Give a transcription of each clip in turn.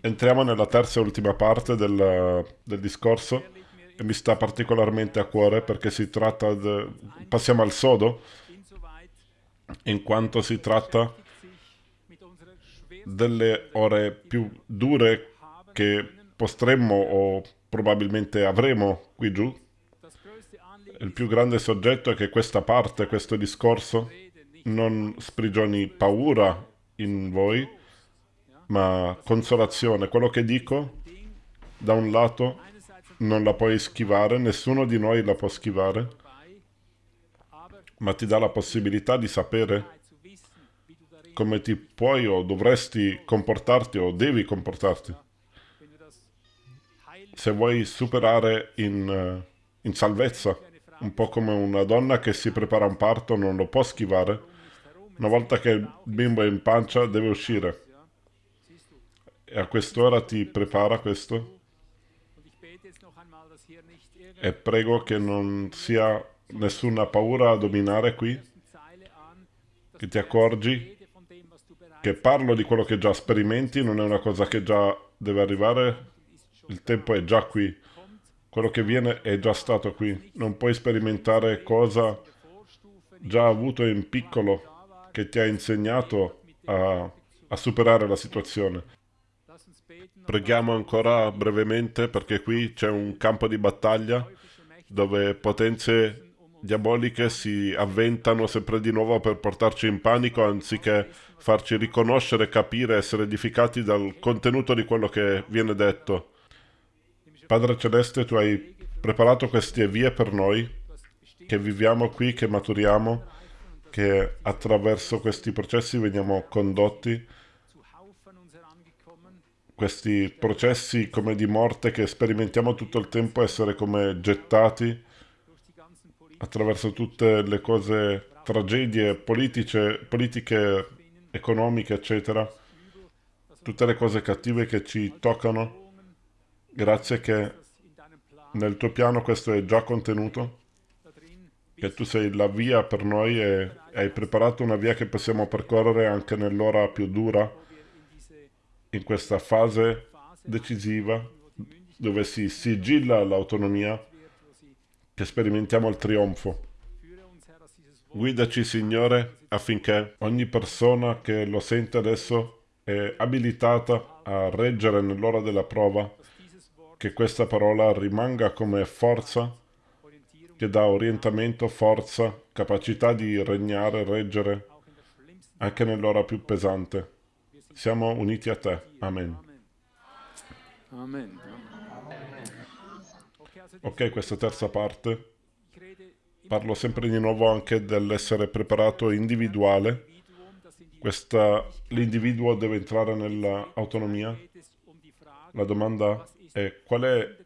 Entriamo nella terza e ultima parte del, del discorso e mi sta particolarmente a cuore perché si tratta di... passiamo al sodo in quanto si tratta delle ore più dure che potremmo o probabilmente avremo qui giù. Il più grande soggetto è che questa parte, questo discorso, non sprigioni paura in voi, ma consolazione. Quello che dico, da un lato, non la puoi schivare, nessuno di noi la può schivare, ma ti dà la possibilità di sapere come ti puoi o dovresti comportarti o devi comportarti. Se vuoi superare in, in salvezza, un po' come una donna che si prepara a un parto non lo può schivare, una volta che il bimbo è in pancia deve uscire. E a quest'ora ti prepara questo? E prego che non sia nessuna paura a dominare qui, che ti accorgi? Che parlo di quello che già sperimenti, non è una cosa che già deve arrivare, il tempo è già qui, quello che viene è già stato qui, non puoi sperimentare cosa già avuto in piccolo che ti ha insegnato a, a superare la situazione. Preghiamo ancora brevemente perché qui c'è un campo di battaglia dove potenze diaboliche si avventano sempre di nuovo per portarci in panico anziché farci riconoscere, capire, essere edificati dal contenuto di quello che viene detto. Padre Celeste, tu hai preparato queste vie per noi, che viviamo qui, che maturiamo, che attraverso questi processi veniamo condotti questi processi come di morte che sperimentiamo tutto il tempo essere come gettati attraverso tutte le cose, tragedie politiche, politiche economiche, eccetera, tutte le cose cattive che ci toccano, grazie che nel tuo piano questo è già contenuto, che tu sei la via per noi e hai preparato una via che possiamo percorrere anche nell'ora più dura, in questa fase decisiva dove si sigilla l'autonomia che sperimentiamo il trionfo. Guidaci, Signore, affinché ogni persona che lo sente adesso è abilitata a reggere nell'ora della prova, che questa parola rimanga come forza, che dà orientamento, forza, capacità di regnare, reggere, anche nell'ora più pesante. Siamo uniti a te. Amen. Amen. Ok, questa terza parte. Parlo sempre di nuovo anche dell'essere preparato individuale. L'individuo deve entrare nell'autonomia. La domanda è qual è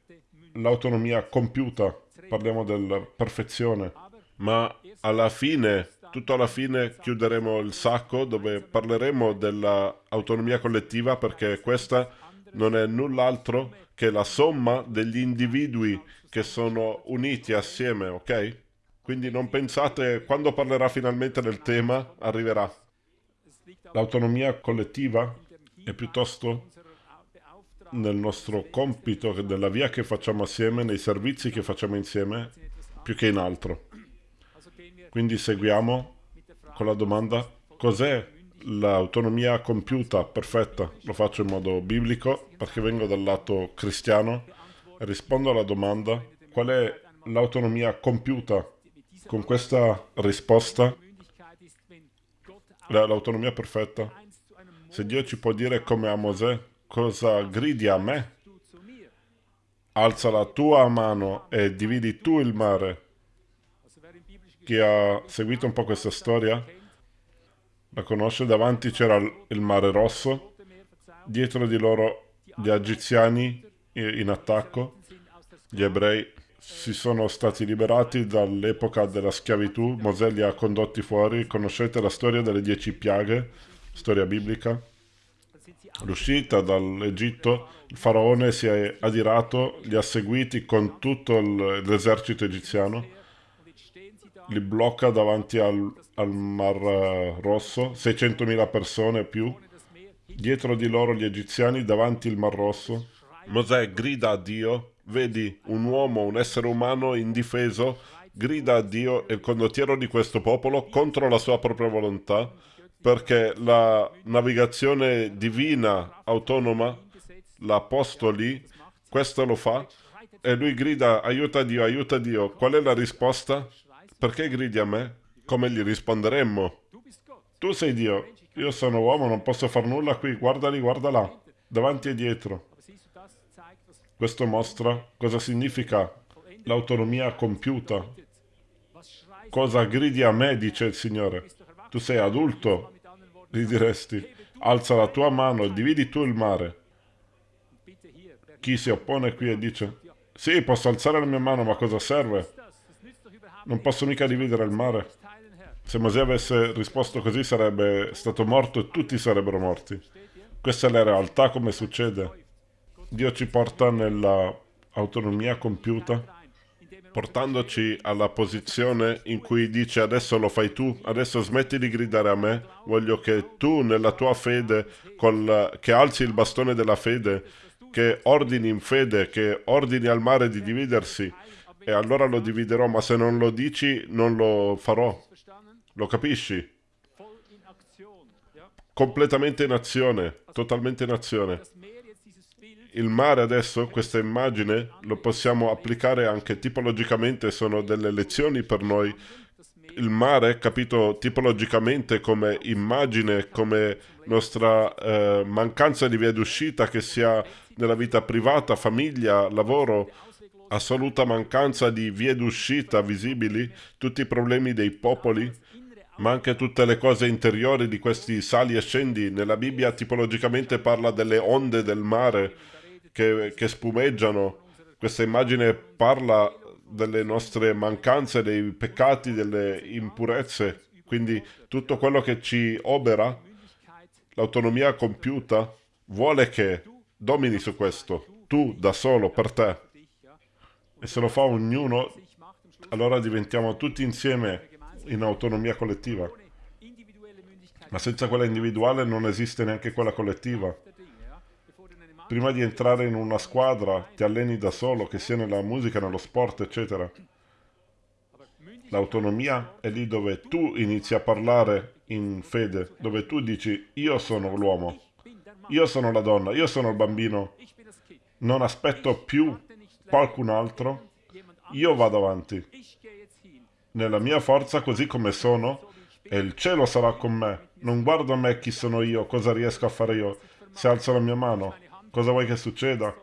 l'autonomia compiuta? Parliamo della perfezione. Ma alla fine tutto alla fine chiuderemo il sacco dove parleremo dell'autonomia collettiva perché questa non è null'altro che la somma degli individui che sono uniti assieme, ok? Quindi non pensate, quando parlerà finalmente del tema, arriverà. L'autonomia collettiva è piuttosto nel nostro compito, nella via che facciamo assieme, nei servizi che facciamo insieme, più che in altro. Quindi seguiamo con la domanda cos'è l'autonomia compiuta perfetta? Lo faccio in modo biblico perché vengo dal lato cristiano e rispondo alla domanda qual è l'autonomia compiuta? Con questa risposta l'autonomia perfetta. Se Dio ci può dire come a Mosè cosa gridi a me, alza la tua mano e dividi tu il mare chi ha seguito un po' questa storia la conosce, davanti c'era il mare rosso, dietro di loro gli egiziani in attacco, gli ebrei si sono stati liberati dall'epoca della schiavitù, Mosè li ha condotti fuori, conoscete la storia delle dieci piaghe, storia biblica, l'uscita dall'Egitto, il faraone si è adirato, li ha seguiti con tutto l'esercito egiziano, li blocca davanti al, al Mar Rosso, 600.000 persone più, dietro di loro gli egiziani davanti il Mar Rosso. Mosè grida a Dio, vedi un uomo, un essere umano indifeso, grida a Dio e il condottiero di questo popolo contro la sua propria volontà, perché la navigazione divina autonoma l'ha posto lì, questo lo fa, e lui grida aiuta Dio, aiuta Dio. Qual è la risposta? Perché gridi a me? Come gli risponderemmo? Tu sei Dio, io sono uomo, non posso far nulla qui, guarda lì, guarda là, davanti e dietro. Questo mostra cosa significa l'autonomia compiuta. Cosa gridi a me, dice il Signore. Tu sei adulto, gli diresti. Alza la tua mano e dividi tu il mare. Chi si oppone qui e dice, sì, posso alzare la mia mano, ma cosa serve? Non posso mica dividere il mare. Se Mosè avesse risposto così sarebbe stato morto e tutti sarebbero morti. Questa è la realtà come succede. Dio ci porta nella autonomia compiuta, portandoci alla posizione in cui dice adesso lo fai tu, adesso smetti di gridare a me, voglio che tu nella tua fede, col, che alzi il bastone della fede, che ordini in fede, che ordini al mare di dividersi, e allora lo dividerò, ma se non lo dici non lo farò. Lo capisci? Completamente in azione, totalmente in azione. Il mare adesso, questa immagine, lo possiamo applicare anche tipologicamente, sono delle lezioni per noi. Il mare, capito tipologicamente come immagine, come nostra eh, mancanza di via d'uscita, che sia nella vita privata, famiglia, lavoro, assoluta mancanza di vie d'uscita visibili, tutti i problemi dei popoli, ma anche tutte le cose interiori di questi sali e scendi. Nella Bibbia tipologicamente parla delle onde del mare che, che spumeggiano. Questa immagine parla delle nostre mancanze, dei peccati, delle impurezze. Quindi tutto quello che ci obera, l'autonomia compiuta, vuole che domini su questo, tu da solo, per te. E se lo fa ognuno, allora diventiamo tutti insieme in autonomia collettiva. Ma senza quella individuale non esiste neanche quella collettiva. Prima di entrare in una squadra ti alleni da solo, che sia nella musica, nello sport, eccetera. L'autonomia è lì dove tu inizi a parlare in fede, dove tu dici io sono l'uomo. Io sono la donna, io sono il bambino. Non aspetto più qualcun altro. Io vado avanti. Nella mia forza, così come sono, e il cielo sarà con me. Non guardo a me chi sono io, cosa riesco a fare io. Se alzo la mia mano, cosa vuoi che succeda?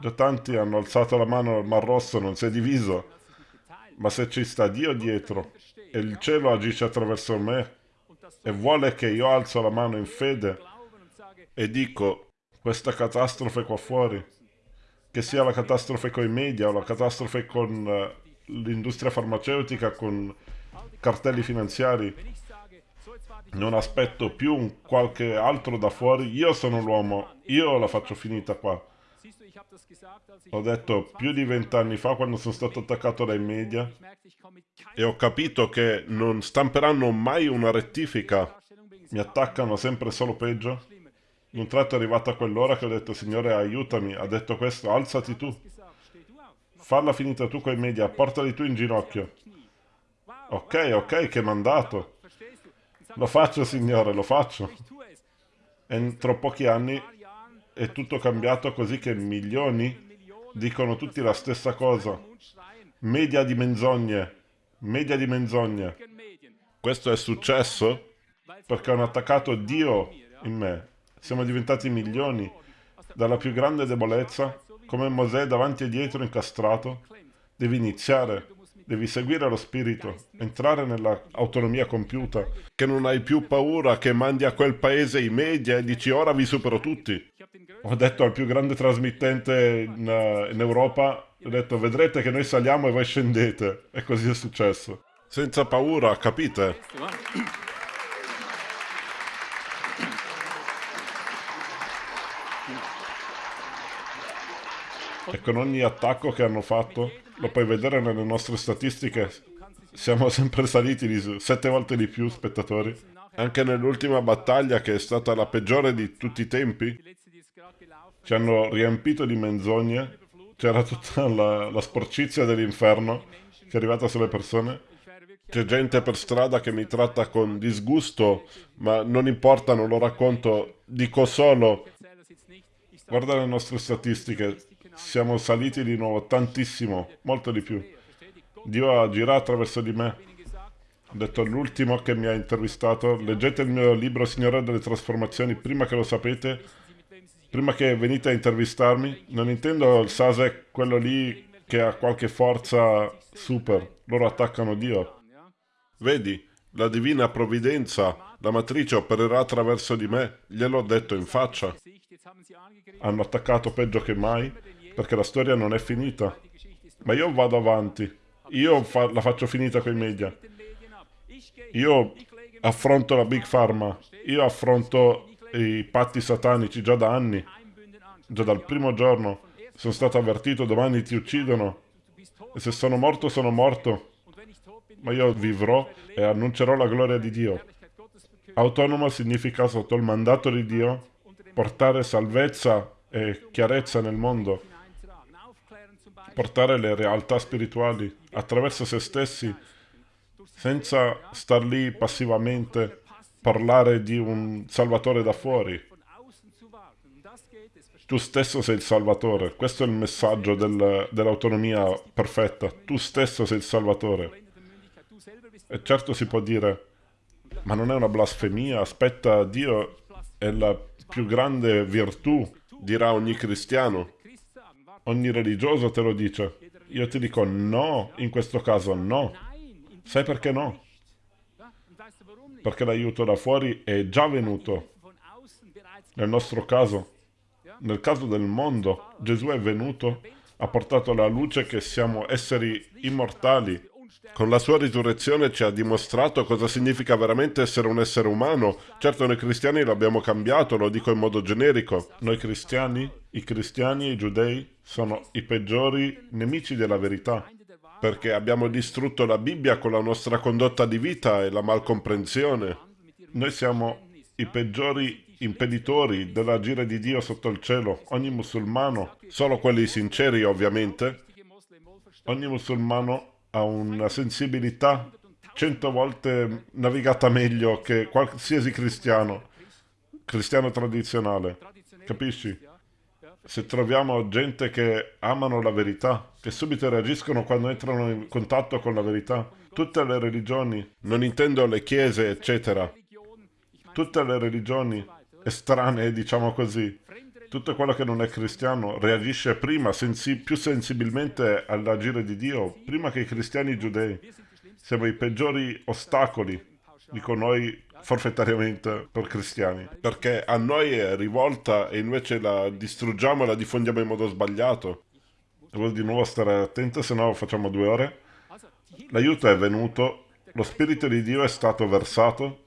Già tanti hanno alzato la mano al Mar Rosso, non si è diviso. Ma se ci sta Dio dietro, e il cielo agisce attraverso me, e vuole che io alzo la mano in fede, e dico, questa catastrofe qua fuori, che sia la catastrofe con i media o la catastrofe con uh, l'industria farmaceutica, con cartelli finanziari, non aspetto più un qualche altro da fuori, io sono l'uomo, io la faccio finita qua. Ho detto più di vent'anni fa quando sono stato attaccato dai media e ho capito che non stamperanno mai una rettifica, mi attaccano sempre solo peggio. Un tratto è arrivata quell'ora che ho detto, Signore, aiutami. Ha detto questo, alzati tu. Falla finita tu coi media, portali tu in ginocchio. Ok, ok, che mandato. Lo faccio, Signore, lo faccio. Entro pochi anni è tutto cambiato così che milioni dicono tutti la stessa cosa. Media di menzogne. Media di menzogne. Questo è successo perché hanno attaccato Dio in me siamo diventati milioni. Dalla più grande debolezza, come Mosè davanti e dietro incastrato, devi iniziare, devi seguire lo spirito, entrare nell'autonomia compiuta, che non hai più paura che mandi a quel paese i media e dici ora vi supero tutti. Ho detto al più grande trasmittente in, uh, in Europa, ho detto vedrete che noi saliamo e voi scendete. E così è successo. Senza paura, capite? E con ogni attacco che hanno fatto, lo puoi vedere nelle nostre statistiche, siamo sempre saliti di sette volte di più spettatori. Anche nell'ultima battaglia, che è stata la peggiore di tutti i tempi, ci hanno riempito di menzogne, c'era tutta la, la sporcizia dell'inferno che è arrivata sulle persone. C'è gente per strada che mi tratta con disgusto, ma non importa, non lo racconto, dico solo, guarda le nostre statistiche, siamo saliti di nuovo tantissimo, molto di più. Dio agirà attraverso di me. Ho detto l'ultimo che mi ha intervistato, leggete il mio libro Signore delle Trasformazioni prima che lo sapete, prima che venite a intervistarmi. Non intendo il Sasek, quello lì che ha qualche forza super, loro attaccano Dio. Vedi, la divina provvidenza, la matrice opererà attraverso di me, gliel'ho detto in faccia. Hanno attaccato peggio che mai, perché la storia non è finita. Ma io vado avanti. Io fa la faccio finita con i media. Io affronto la Big Pharma. Io affronto i patti satanici già da anni. Già dal primo giorno. Sono stato avvertito, domani ti uccidono. E se sono morto, sono morto. Ma io vivrò e annuncerò la gloria di Dio. Autonomo significa sotto il mandato di Dio portare salvezza e chiarezza nel mondo portare le realtà spirituali attraverso se stessi, senza star lì passivamente, parlare di un Salvatore da fuori. Tu stesso sei il Salvatore, questo è il messaggio del, dell'autonomia perfetta, tu stesso sei il Salvatore. E certo si può dire, ma non è una blasfemia, aspetta, Dio è la più grande virtù, dirà ogni cristiano. Ogni religioso te lo dice. Io ti dico no, in questo caso no. Sai perché no? Perché l'aiuto da fuori è già venuto. Nel nostro caso, nel caso del mondo, Gesù è venuto, ha portato la luce che siamo esseri immortali. Con la sua risurrezione ci ha dimostrato cosa significa veramente essere un essere umano. Certo noi cristiani l'abbiamo cambiato, lo dico in modo generico. Noi cristiani, i cristiani e i giudei, sono i peggiori nemici della verità, perché abbiamo distrutto la Bibbia con la nostra condotta di vita e la malcomprensione. Noi siamo i peggiori impeditori dell'agire di Dio sotto il cielo. Ogni musulmano, solo quelli sinceri ovviamente, ogni musulmano ha una sensibilità cento volte navigata meglio che qualsiasi cristiano, cristiano tradizionale. Capisci? se troviamo gente che amano la verità, che subito reagiscono quando entrano in contatto con la verità, tutte le religioni, non intendo le chiese, eccetera, tutte le religioni estranee, diciamo così, tutto quello che non è cristiano reagisce prima, sensi più sensibilmente all'agire di Dio, prima che i cristiani giudei. Siamo i peggiori ostacoli, dico noi forfettariamente per cristiani, perché a noi è rivolta e invece la distruggiamo e la diffondiamo in modo sbagliato. Devo di nuovo stare attento, se no facciamo due ore. L'aiuto è venuto, lo Spirito di Dio è stato versato,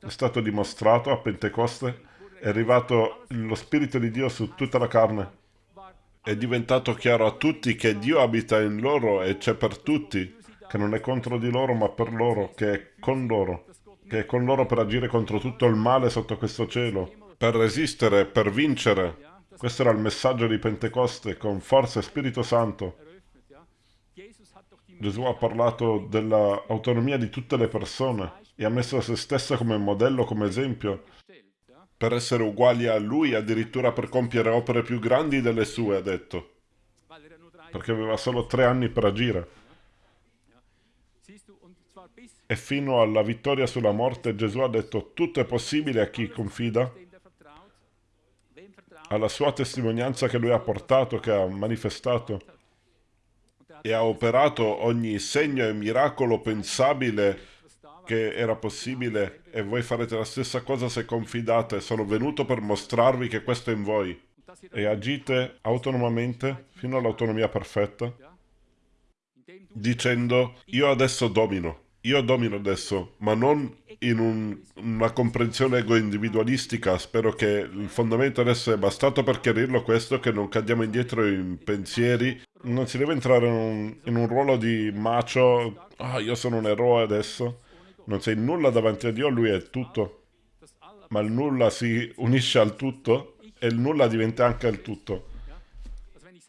è stato dimostrato a Pentecoste, è arrivato lo Spirito di Dio su tutta la carne. È diventato chiaro a tutti che Dio abita in loro e c'è per tutti, che non è contro di loro ma per loro, che è con loro che è con loro per agire contro tutto il male sotto questo cielo, per resistere, per vincere. Questo era il messaggio di Pentecoste con forza e Spirito Santo. Gesù ha parlato dell'autonomia di tutte le persone e ha messo se stesso come modello, come esempio, per essere uguali a Lui, addirittura per compiere opere più grandi delle sue, ha detto, perché aveva solo tre anni per agire. E fino alla vittoria sulla morte Gesù ha detto tutto è possibile a chi confida, alla sua testimonianza che lui ha portato, che ha manifestato e ha operato ogni segno e miracolo pensabile che era possibile e voi farete la stessa cosa se confidate. Sono venuto per mostrarvi che questo è in voi e agite autonomamente fino all'autonomia perfetta dicendo io adesso domino io domino adesso, ma non in un, una comprensione ego-individualistica. Spero che il fondamento adesso è bastato per chiarirlo questo, che non cadiamo indietro in pensieri. Non si deve entrare in un, in un ruolo di macio, ah, io sono un eroe adesso. Non sei nulla davanti a Dio, Lui è tutto. Ma il nulla si unisce al tutto e il nulla diventa anche il tutto.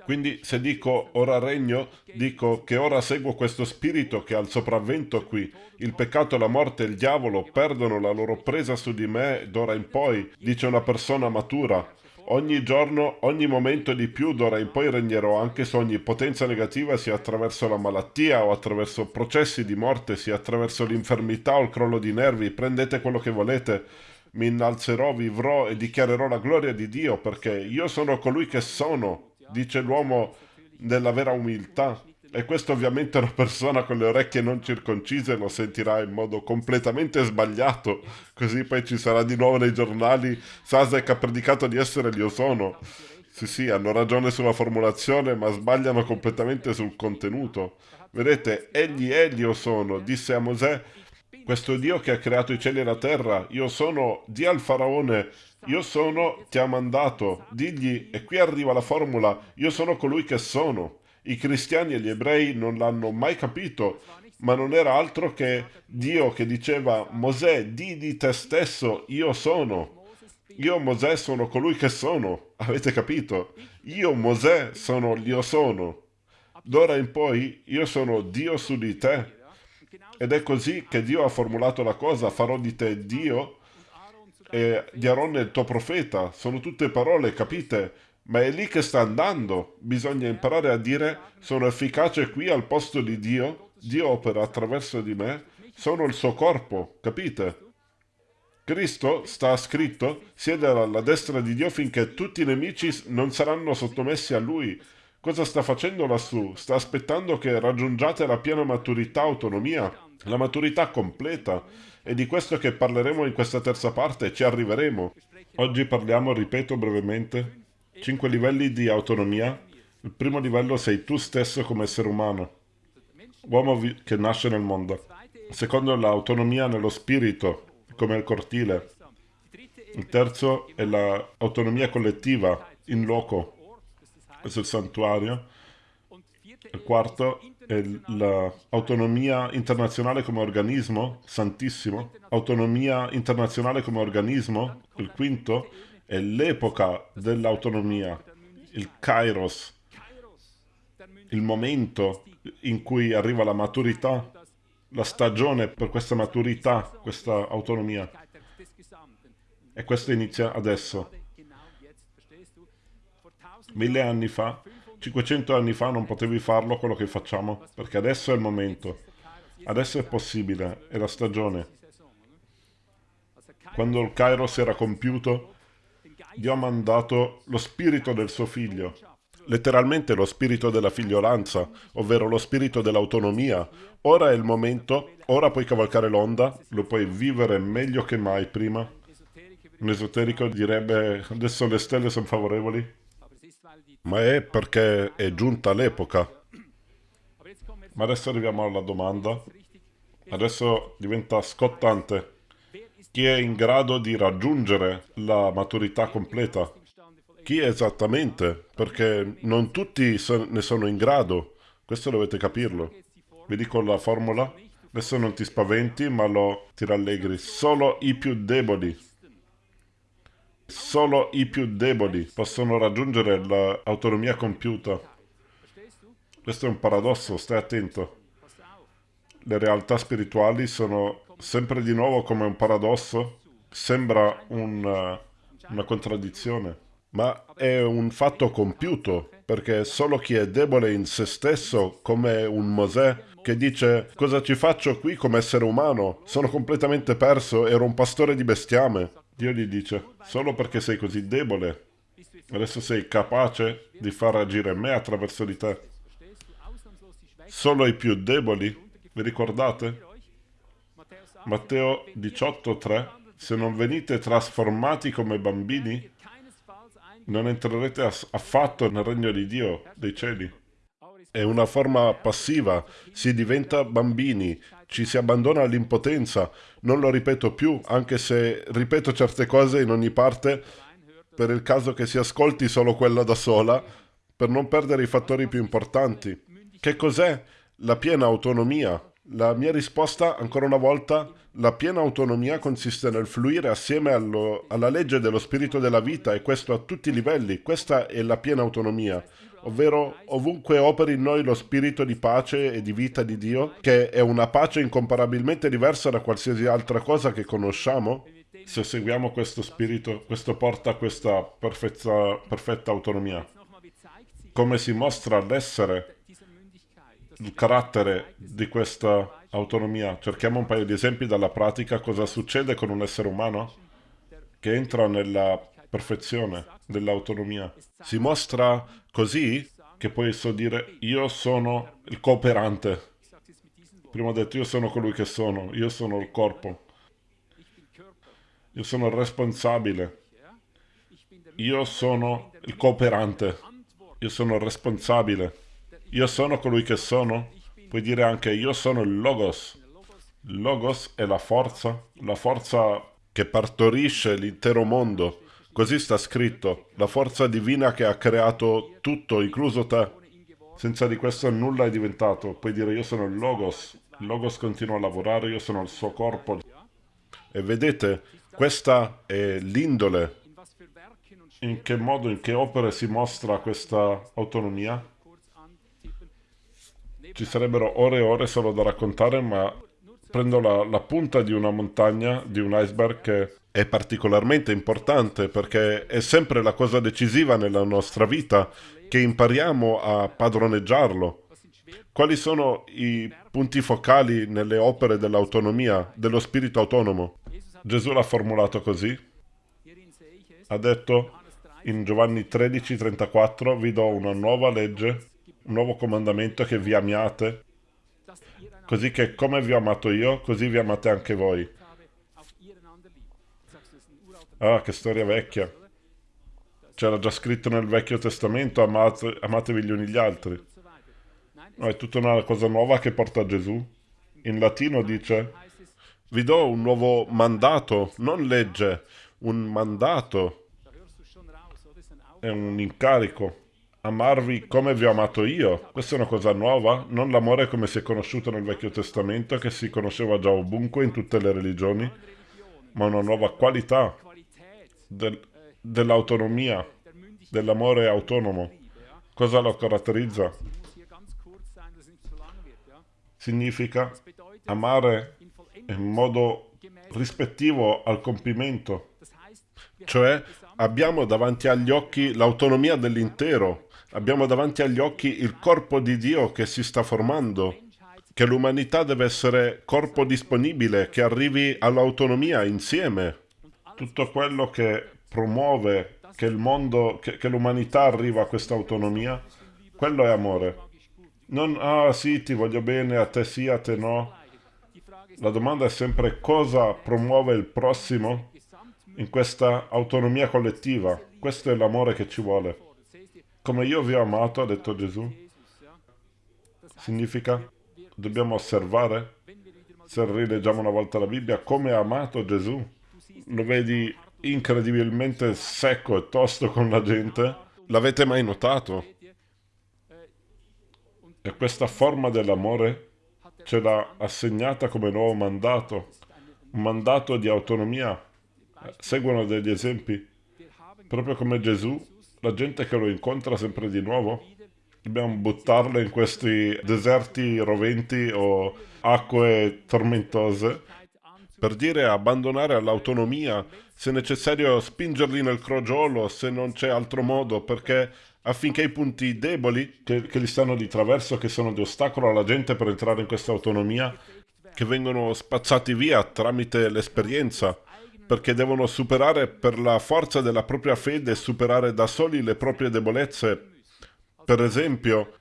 Quindi se dico ora regno, dico che ora seguo questo spirito che ha il sopravvento qui. Il peccato, la morte e il diavolo perdono la loro presa su di me d'ora in poi, dice una persona matura. Ogni giorno, ogni momento di più d'ora in poi regnerò anche su ogni potenza negativa sia attraverso la malattia o attraverso processi di morte, sia attraverso l'infermità o il crollo di nervi. Prendete quello che volete. Mi innalzerò, vivrò e dichiarerò la gloria di Dio perché io sono colui che sono, dice l'uomo nella vera umiltà. E questo ovviamente una persona con le orecchie non circoncise lo sentirà in modo completamente sbagliato. Così poi ci sarà di nuovo nei giornali Sasek ha predicato di essere l'io sono. Sì, sì, hanno ragione sulla formulazione, ma sbagliano completamente sul contenuto. Vedete, egli è l'io sono, disse a Mosè, questo Dio che ha creato i cieli e la terra, io sono, di al faraone, io sono, ti ha mandato, digli, e qui arriva la formula, io sono colui che sono. I cristiani e gli ebrei non l'hanno mai capito, ma non era altro che Dio che diceva Mosè, di di te stesso, io sono. Io Mosè sono colui che sono, avete capito? Io Mosè sono l'io sono. D'ora in poi io sono Dio su di te. Ed è così che Dio ha formulato la cosa, farò di te Dio e di Aaron il tuo profeta. Sono tutte parole, capite? Ma è lì che sta andando. Bisogna imparare a dire sono efficace qui al posto di Dio, Dio opera attraverso di me, sono il suo corpo, capite? Cristo, sta scritto, siede alla destra di Dio finché tutti i nemici non saranno sottomessi a Lui. Cosa sta facendo lassù? Sta aspettando che raggiungiate la piena maturità autonomia, la maturità completa. È di questo che parleremo in questa terza parte, ci arriveremo. Oggi parliamo, ripeto brevemente, Cinque livelli di autonomia. Il primo livello sei tu stesso come essere umano, uomo che nasce nel mondo. Il secondo è l'autonomia nello spirito, come il cortile. Il terzo è l'autonomia collettiva, in loco, questo è il santuario. Il quarto è l'autonomia internazionale come organismo, santissimo. Autonomia internazionale come organismo, il quinto è l'epoca dell'autonomia, il kairos, il momento in cui arriva la maturità, la stagione per questa maturità, questa autonomia. E questo inizia adesso. Mille anni fa, 500 anni fa non potevi farlo quello che facciamo, perché adesso è il momento. Adesso è possibile, è la stagione. Quando il Kairos era compiuto, Dio ha mandato lo spirito del suo figlio, letteralmente lo spirito della figliolanza, ovvero lo spirito dell'autonomia. Ora è il momento, ora puoi cavalcare l'onda, lo puoi vivere meglio che mai prima. Un esoterico direbbe adesso le stelle sono favorevoli, ma è perché è giunta l'epoca. Ma adesso arriviamo alla domanda. Adesso diventa scottante chi è in grado di raggiungere la maturità completa. Chi esattamente? Perché non tutti ne sono in grado. Questo dovete capirlo. Vi dico la formula. Adesso non ti spaventi, ma lo ti rallegri. Solo i più deboli. Solo i più deboli possono raggiungere l'autonomia compiuta. Questo è un paradosso, stai attento. Le realtà spirituali sono sempre di nuovo come un paradosso, sembra un, una contraddizione, ma è un fatto compiuto, perché solo chi è debole in se stesso, come un Mosè, che dice cosa ci faccio qui come essere umano? Sono completamente perso, ero un pastore di bestiame. Dio gli dice, solo perché sei così debole, adesso sei capace di far agire me attraverso di te. Solo i più deboli, vi ricordate? Matteo 18,3 Se non venite trasformati come bambini, non entrerete affatto nel regno di Dio, dei cieli. È una forma passiva, si diventa bambini, ci si abbandona all'impotenza. Non lo ripeto più, anche se ripeto certe cose in ogni parte, per il caso che si ascolti solo quella da sola, per non perdere i fattori più importanti. Che cos'è la piena autonomia? La mia risposta, ancora una volta, la piena autonomia consiste nel fluire assieme allo, alla legge dello spirito della vita e questo a tutti i livelli. Questa è la piena autonomia, ovvero ovunque operi in noi lo spirito di pace e di vita di Dio, che è una pace incomparabilmente diversa da qualsiasi altra cosa che conosciamo. Se seguiamo questo spirito, questo porta a questa perfetta, perfetta autonomia. Come si mostra l'essere, il carattere di questa autonomia. Cerchiamo un paio di esempi dalla pratica. Cosa succede con un essere umano che entra nella perfezione dell'autonomia? Si mostra così che puoi so dire io sono il cooperante. Prima ho detto io sono colui che sono, io sono il corpo. Io sono il responsabile. Io sono il cooperante. Io sono il responsabile. Io sono colui che sono Puoi dire anche io sono il Logos. Il Logos è la forza, la forza che partorisce l'intero mondo. Così sta scritto, la forza divina che ha creato tutto, incluso te. Senza di questo nulla è diventato. Puoi dire io sono il Logos. Il Logos continua a lavorare, io sono il suo corpo. E vedete, questa è l'indole. In che modo, in che opere si mostra questa autonomia? Ci sarebbero ore e ore solo da raccontare, ma prendo la, la punta di una montagna, di un iceberg che è particolarmente importante perché è sempre la cosa decisiva nella nostra vita che impariamo a padroneggiarlo. Quali sono i punti focali nelle opere dell'autonomia, dello spirito autonomo? Gesù l'ha formulato così. Ha detto in Giovanni 13:34 vi do una nuova legge un nuovo comandamento che vi amiate, così che come vi ho amato io, così vi amate anche voi. Ah, che storia vecchia. C'era già scritto nel Vecchio Testamento, amate, amatevi gli uni gli altri. No, è tutta una cosa nuova che porta Gesù. In latino dice, vi do un nuovo mandato, non legge, un mandato. È un incarico amarvi come vi ho amato io. Questa è una cosa nuova, non l'amore come si è conosciuto nel Vecchio Testamento, che si conosceva già ovunque in tutte le religioni, ma una nuova qualità del, dell'autonomia, dell'amore autonomo. Cosa lo caratterizza? Significa amare in modo rispettivo al compimento, cioè abbiamo davanti agli occhi l'autonomia dell'intero, Abbiamo davanti agli occhi il corpo di Dio che si sta formando, che l'umanità deve essere corpo disponibile, che arrivi all'autonomia insieme. Tutto quello che promuove che il mondo, che, che l'umanità arriva a questa autonomia, quello è amore. Non, ah sì, ti voglio bene, a te sì, a te no. La domanda è sempre cosa promuove il prossimo in questa autonomia collettiva. Questo è l'amore che ci vuole. Come io vi ho amato, ha detto Gesù, significa dobbiamo osservare, se rileggiamo una volta la Bibbia, come ha amato Gesù. Lo vedi incredibilmente secco e tosto con la gente. L'avete mai notato? E questa forma dell'amore ce l'ha assegnata come nuovo mandato, un mandato di autonomia. Seguono degli esempi. Proprio come Gesù la gente che lo incontra sempre di nuovo, dobbiamo buttarla in questi deserti roventi o acque tormentose? Per dire abbandonare all'autonomia, se necessario spingerli nel crogiolo, se non c'è altro modo, perché affinché i punti deboli che, che gli stanno di traverso, che sono di ostacolo alla gente per entrare in questa autonomia, che vengono spazzati via tramite l'esperienza, perché devono superare per la forza della propria fede, superare da soli le proprie debolezze. Per esempio,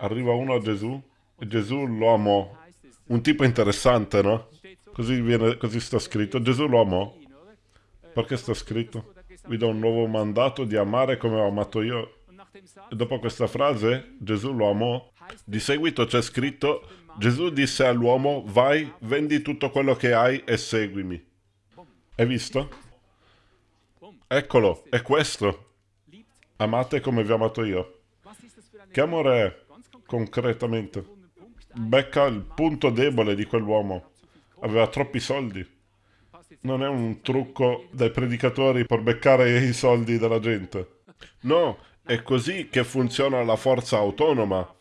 arriva uno a Gesù e Gesù amò. Un tipo interessante, no? Così, viene, così sta scritto. Gesù amò. Perché sta scritto? Vi do un nuovo mandato di amare come ho amato io. E dopo questa frase, Gesù amò. Di seguito c'è scritto, Gesù disse all'uomo, vai, vendi tutto quello che hai e seguimi. Hai visto? Eccolo, è questo. Amate come vi ho amato io. Che amore è, concretamente? becca il punto debole di quell'uomo. Aveva troppi soldi. Non è un trucco dai predicatori per beccare i soldi della gente. No, è così che funziona la forza autonoma.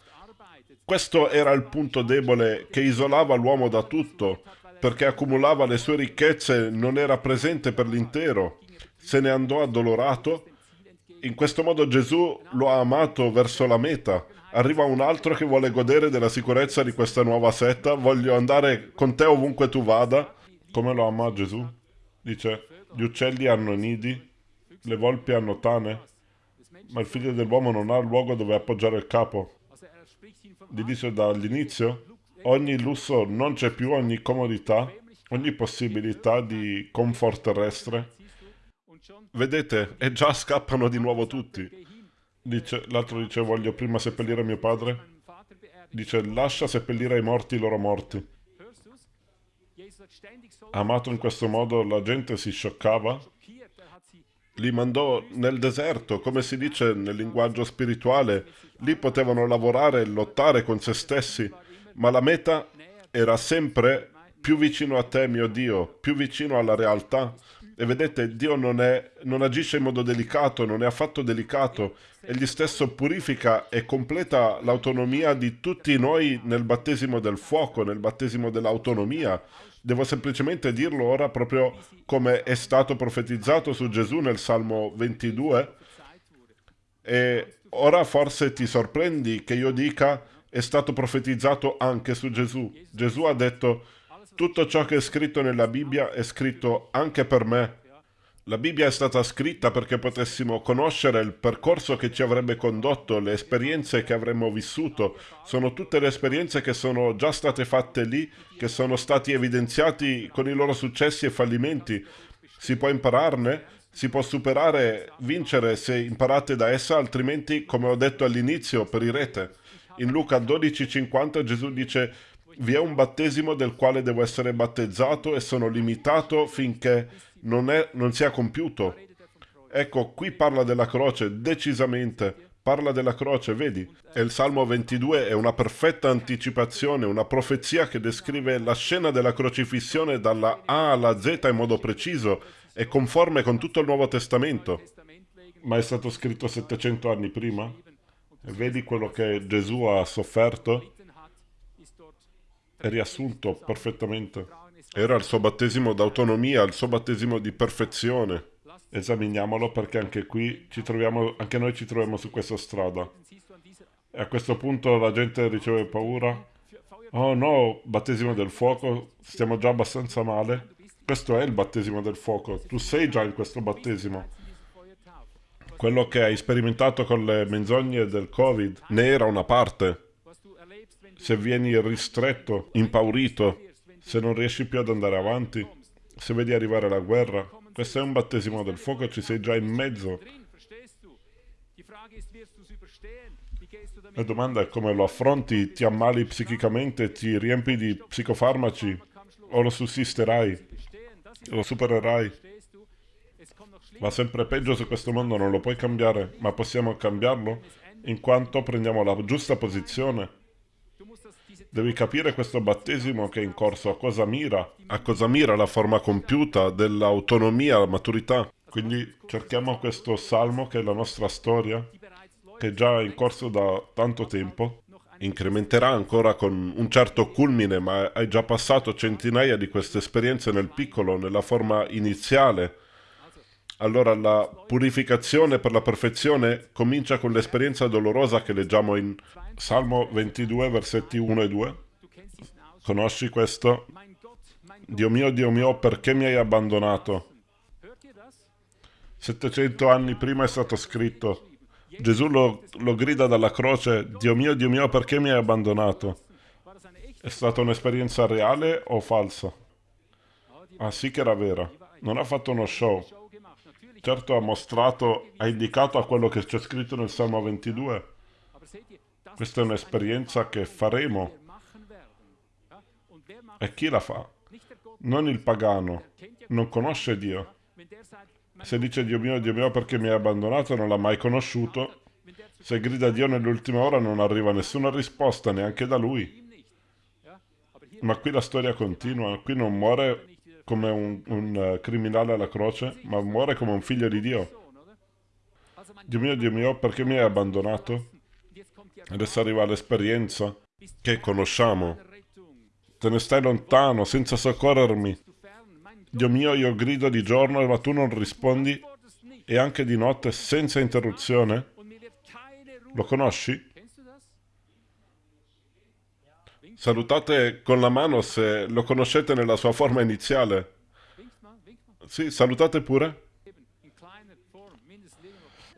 Questo era il punto debole che isolava l'uomo da tutto, perché accumulava le sue ricchezze, non era presente per l'intero. Se ne andò addolorato. In questo modo Gesù lo ha amato verso la meta. Arriva un altro che vuole godere della sicurezza di questa nuova setta. Voglio andare con te ovunque tu vada. Come lo ama Gesù? Dice, gli uccelli hanno nidi, le volpi hanno tane, ma il figlio dell'uomo non ha luogo dove appoggiare il capo. Gli dice dall'inizio, ogni lusso non c'è più, ogni comodità, ogni possibilità di comfort terrestre. Vedete, e già scappano di nuovo tutti. L'altro dice, voglio prima seppellire mio padre. Dice, lascia seppellire i morti i loro morti. Amato in questo modo, la gente si scioccava. Li mandò nel deserto, come si dice nel linguaggio spirituale. Lì potevano lavorare e lottare con se stessi ma la meta era sempre più vicino a te, mio Dio, più vicino alla realtà. E vedete, Dio non, è, non agisce in modo delicato, non è affatto delicato. Egli stesso purifica e completa l'autonomia di tutti noi nel battesimo del fuoco, nel battesimo dell'autonomia. Devo semplicemente dirlo ora proprio come è stato profetizzato su Gesù nel Salmo 22. E ora forse ti sorprendi che io dica è stato profetizzato anche su Gesù. Gesù ha detto, tutto ciò che è scritto nella Bibbia è scritto anche per me. La Bibbia è stata scritta perché potessimo conoscere il percorso che ci avrebbe condotto, le esperienze che avremmo vissuto. Sono tutte le esperienze che sono già state fatte lì, che sono stati evidenziati con i loro successi e fallimenti. Si può impararne, si può superare, vincere se imparate da essa, altrimenti, come ho detto all'inizio, perirete. In Luca 12,50 Gesù dice vi è un battesimo del quale devo essere battezzato e sono limitato finché non, è, non sia compiuto. Ecco, qui parla della croce, decisamente. Parla della croce, vedi? E il Salmo 22 è una perfetta anticipazione, una profezia che descrive la scena della crocifissione dalla A alla Z in modo preciso e conforme con tutto il Nuovo Testamento. Ma è stato scritto 700 anni prima? E vedi quello che Gesù ha sofferto? Riassunto perfettamente. Era il suo battesimo d'autonomia, il suo battesimo di perfezione. Esaminiamolo perché anche qui ci troviamo, anche noi ci troviamo su questa strada. E a questo punto la gente riceve paura. Oh no, battesimo del fuoco, stiamo già abbastanza male. Questo è il battesimo del fuoco, tu sei già in questo battesimo. Quello che hai sperimentato con le menzogne del Covid ne era una parte. Se vieni ristretto, impaurito, se non riesci più ad andare avanti, se vedi arrivare la guerra, questo è un battesimo del fuoco, ci sei già in mezzo. La domanda è come lo affronti, ti ammali psichicamente, ti riempi di psicofarmaci, o lo sussisterai, lo supererai. Va sempre peggio su questo mondo, non lo puoi cambiare, ma possiamo cambiarlo in quanto prendiamo la giusta posizione. Devi capire questo battesimo che è in corso, a cosa mira, a cosa mira la forma compiuta dell'autonomia, la maturità. Quindi cerchiamo questo salmo che è la nostra storia, che è già in corso da tanto tempo, incrementerà ancora con un certo culmine, ma hai già passato centinaia di queste esperienze nel piccolo, nella forma iniziale, allora la purificazione per la perfezione comincia con l'esperienza dolorosa che leggiamo in Salmo 22, versetti 1 e 2. Conosci questo? Dio mio, Dio mio, perché mi hai abbandonato? 700 anni prima è stato scritto. Gesù lo, lo grida dalla croce, Dio mio, Dio mio, perché mi hai abbandonato? È stata un'esperienza reale o falsa? Ah sì che era vera. Non ha fatto uno show certo ha mostrato, ha indicato a quello che c'è scritto nel Salmo 22. Questa è un'esperienza che faremo. E chi la fa? Non il pagano, non conosce Dio. Se dice Dio mio, Dio mio perché mi hai abbandonato, non l'ha mai conosciuto. Se grida Dio nell'ultima ora non arriva nessuna risposta neanche da lui. Ma qui la storia continua, qui non muore come un, un uh, criminale alla croce, ma muore come un figlio di Dio. Dio mio, Dio mio, perché mi hai abbandonato? Adesso arriva l'esperienza che conosciamo. Te ne stai lontano, senza soccorrermi. Dio mio, io grido di giorno, ma tu non rispondi, e anche di notte, senza interruzione. Lo conosci? Salutate con la mano se lo conoscete nella sua forma iniziale. Sì, salutate pure.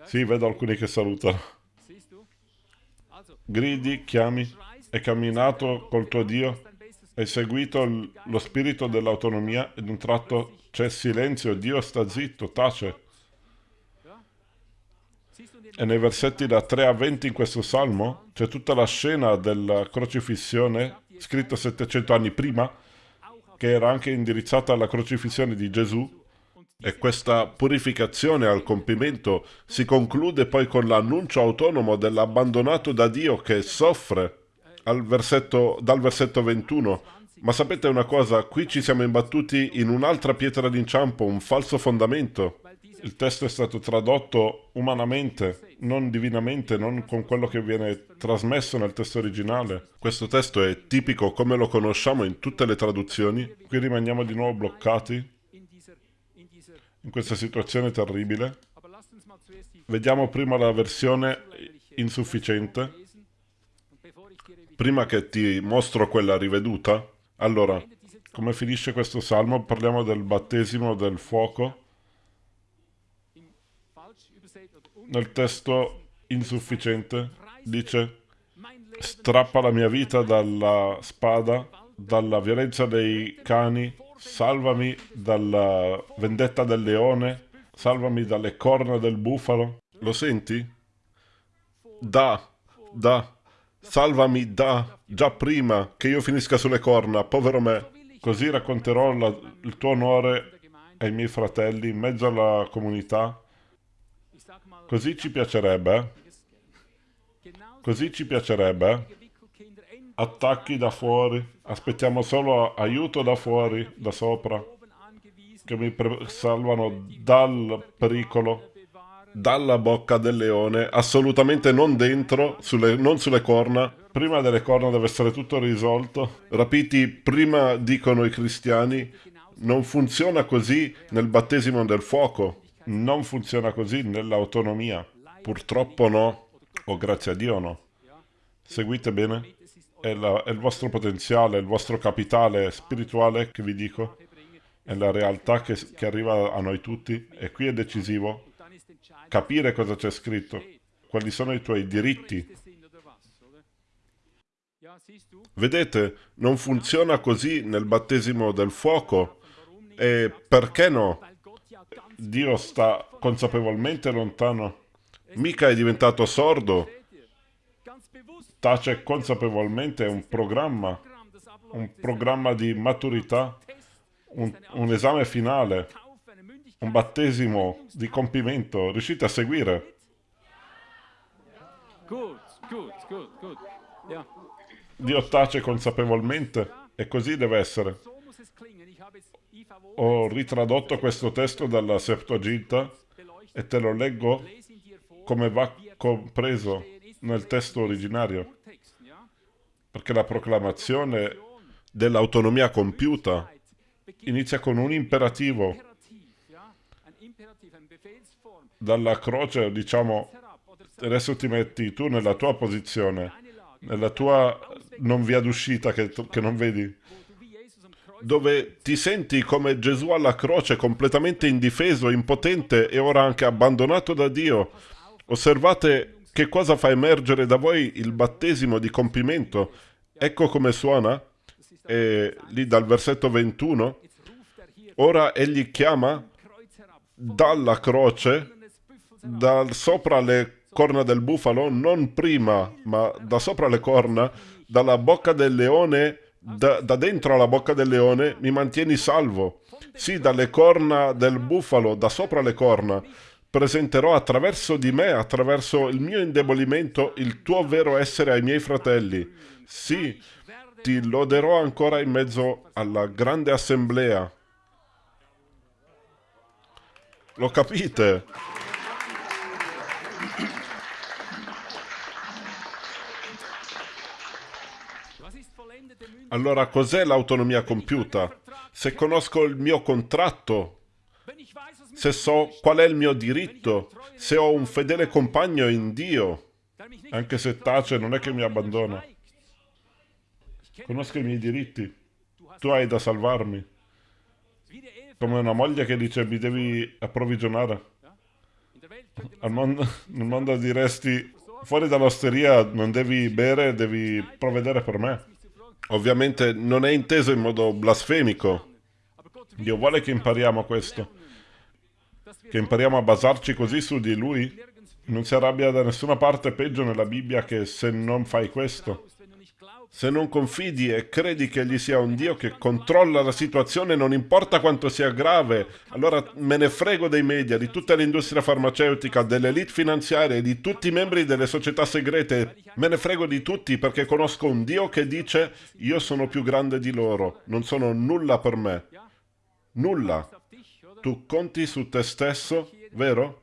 Sì, vedo alcuni che salutano. Gridi, chiami, hai camminato col tuo Dio, hai seguito lo spirito dell'autonomia ed un tratto c'è silenzio, Dio sta zitto, tace. E nei versetti da 3 a 20 in questo salmo c'è tutta la scena della crocifissione, scritta 700 anni prima, che era anche indirizzata alla crocifissione di Gesù. E questa purificazione al compimento si conclude poi con l'annuncio autonomo dell'abbandonato da Dio che soffre versetto, dal versetto 21. Ma sapete una cosa? Qui ci siamo imbattuti in un'altra pietra d'inciampo, un falso fondamento. Il testo è stato tradotto umanamente, non divinamente, non con quello che viene trasmesso nel testo originale. Questo testo è tipico come lo conosciamo in tutte le traduzioni. Qui rimaniamo di nuovo bloccati in questa situazione terribile. Vediamo prima la versione insufficiente, prima che ti mostro quella riveduta. Allora, come finisce questo salmo? Parliamo del battesimo del fuoco nel testo insufficiente dice strappa la mia vita dalla spada, dalla violenza dei cani, salvami dalla vendetta del leone, salvami dalle corna del bufalo. Lo senti? Da, da, salvami da, già prima che io finisca sulle corna, povero me. Così racconterò la, il tuo onore ai miei fratelli in mezzo alla comunità Così ci piacerebbe. Così ci piacerebbe. Attacchi da fuori. Aspettiamo solo aiuto da fuori, da sopra. Che mi salvano dal pericolo. Dalla bocca del leone. Assolutamente non dentro, sulle, non sulle corna. Prima delle corna deve essere tutto risolto. Rapiti prima, dicono i cristiani. Non funziona così nel battesimo del fuoco. Non funziona così nell'autonomia. Purtroppo no, o grazie a Dio no. Seguite bene? È, la, è il vostro potenziale, il vostro capitale spirituale che vi dico. È la realtà che, che arriva a noi tutti. E qui è decisivo capire cosa c'è scritto. Quali sono i tuoi diritti. Vedete, non funziona così nel battesimo del fuoco. E perché no? Dio sta consapevolmente lontano. Mica è diventato sordo. Tace consapevolmente un programma, un programma di maturità, un, un esame finale, un battesimo di compimento. Riuscite a seguire? Dio tace consapevolmente e così deve essere ho ritradotto questo testo dalla Septuaginta e te lo leggo come va compreso nel testo originario. Perché la proclamazione dell'autonomia compiuta inizia con un imperativo. Dalla croce, diciamo, adesso ti metti tu nella tua posizione, nella tua non via d'uscita che, che non vedi dove ti senti come Gesù alla croce, completamente indifeso, impotente e ora anche abbandonato da Dio. Osservate che cosa fa emergere da voi il battesimo di compimento. Ecco come suona, e lì dal versetto 21. Ora egli chiama dalla croce, da sopra le corna del bufalo, non prima, ma da sopra le corna, dalla bocca del leone da, da dentro alla bocca del leone mi mantieni salvo. Sì, dalle corna del bufalo, da sopra le corna, presenterò attraverso di me, attraverso il mio indebolimento, il tuo vero essere ai miei fratelli. Sì, ti loderò ancora in mezzo alla grande assemblea. Lo capite? Allora cos'è l'autonomia compiuta? Se conosco il mio contratto, se so qual è il mio diritto, se ho un fedele compagno in Dio, anche se tace non è che mi abbandona. Conosco i miei diritti, tu hai da salvarmi. Come una moglie che dice mi devi approvvigionare. Al mondo, nel mondo diresti fuori dall'osteria non devi bere, devi provvedere per me. Ovviamente non è inteso in modo blasfemico. Dio vuole che impariamo questo. Che impariamo a basarci così su di Lui. Non si arrabbia da nessuna parte peggio nella Bibbia che se non fai questo. Se non confidi e credi che egli sia un Dio che controlla la situazione, non importa quanto sia grave, allora me ne frego dei media, di tutta l'industria farmaceutica, dell'elite finanziaria e di tutti i membri delle società segrete. Me ne frego di tutti perché conosco un Dio che dice io sono più grande di loro, non sono nulla per me. Nulla. Tu conti su te stesso, vero?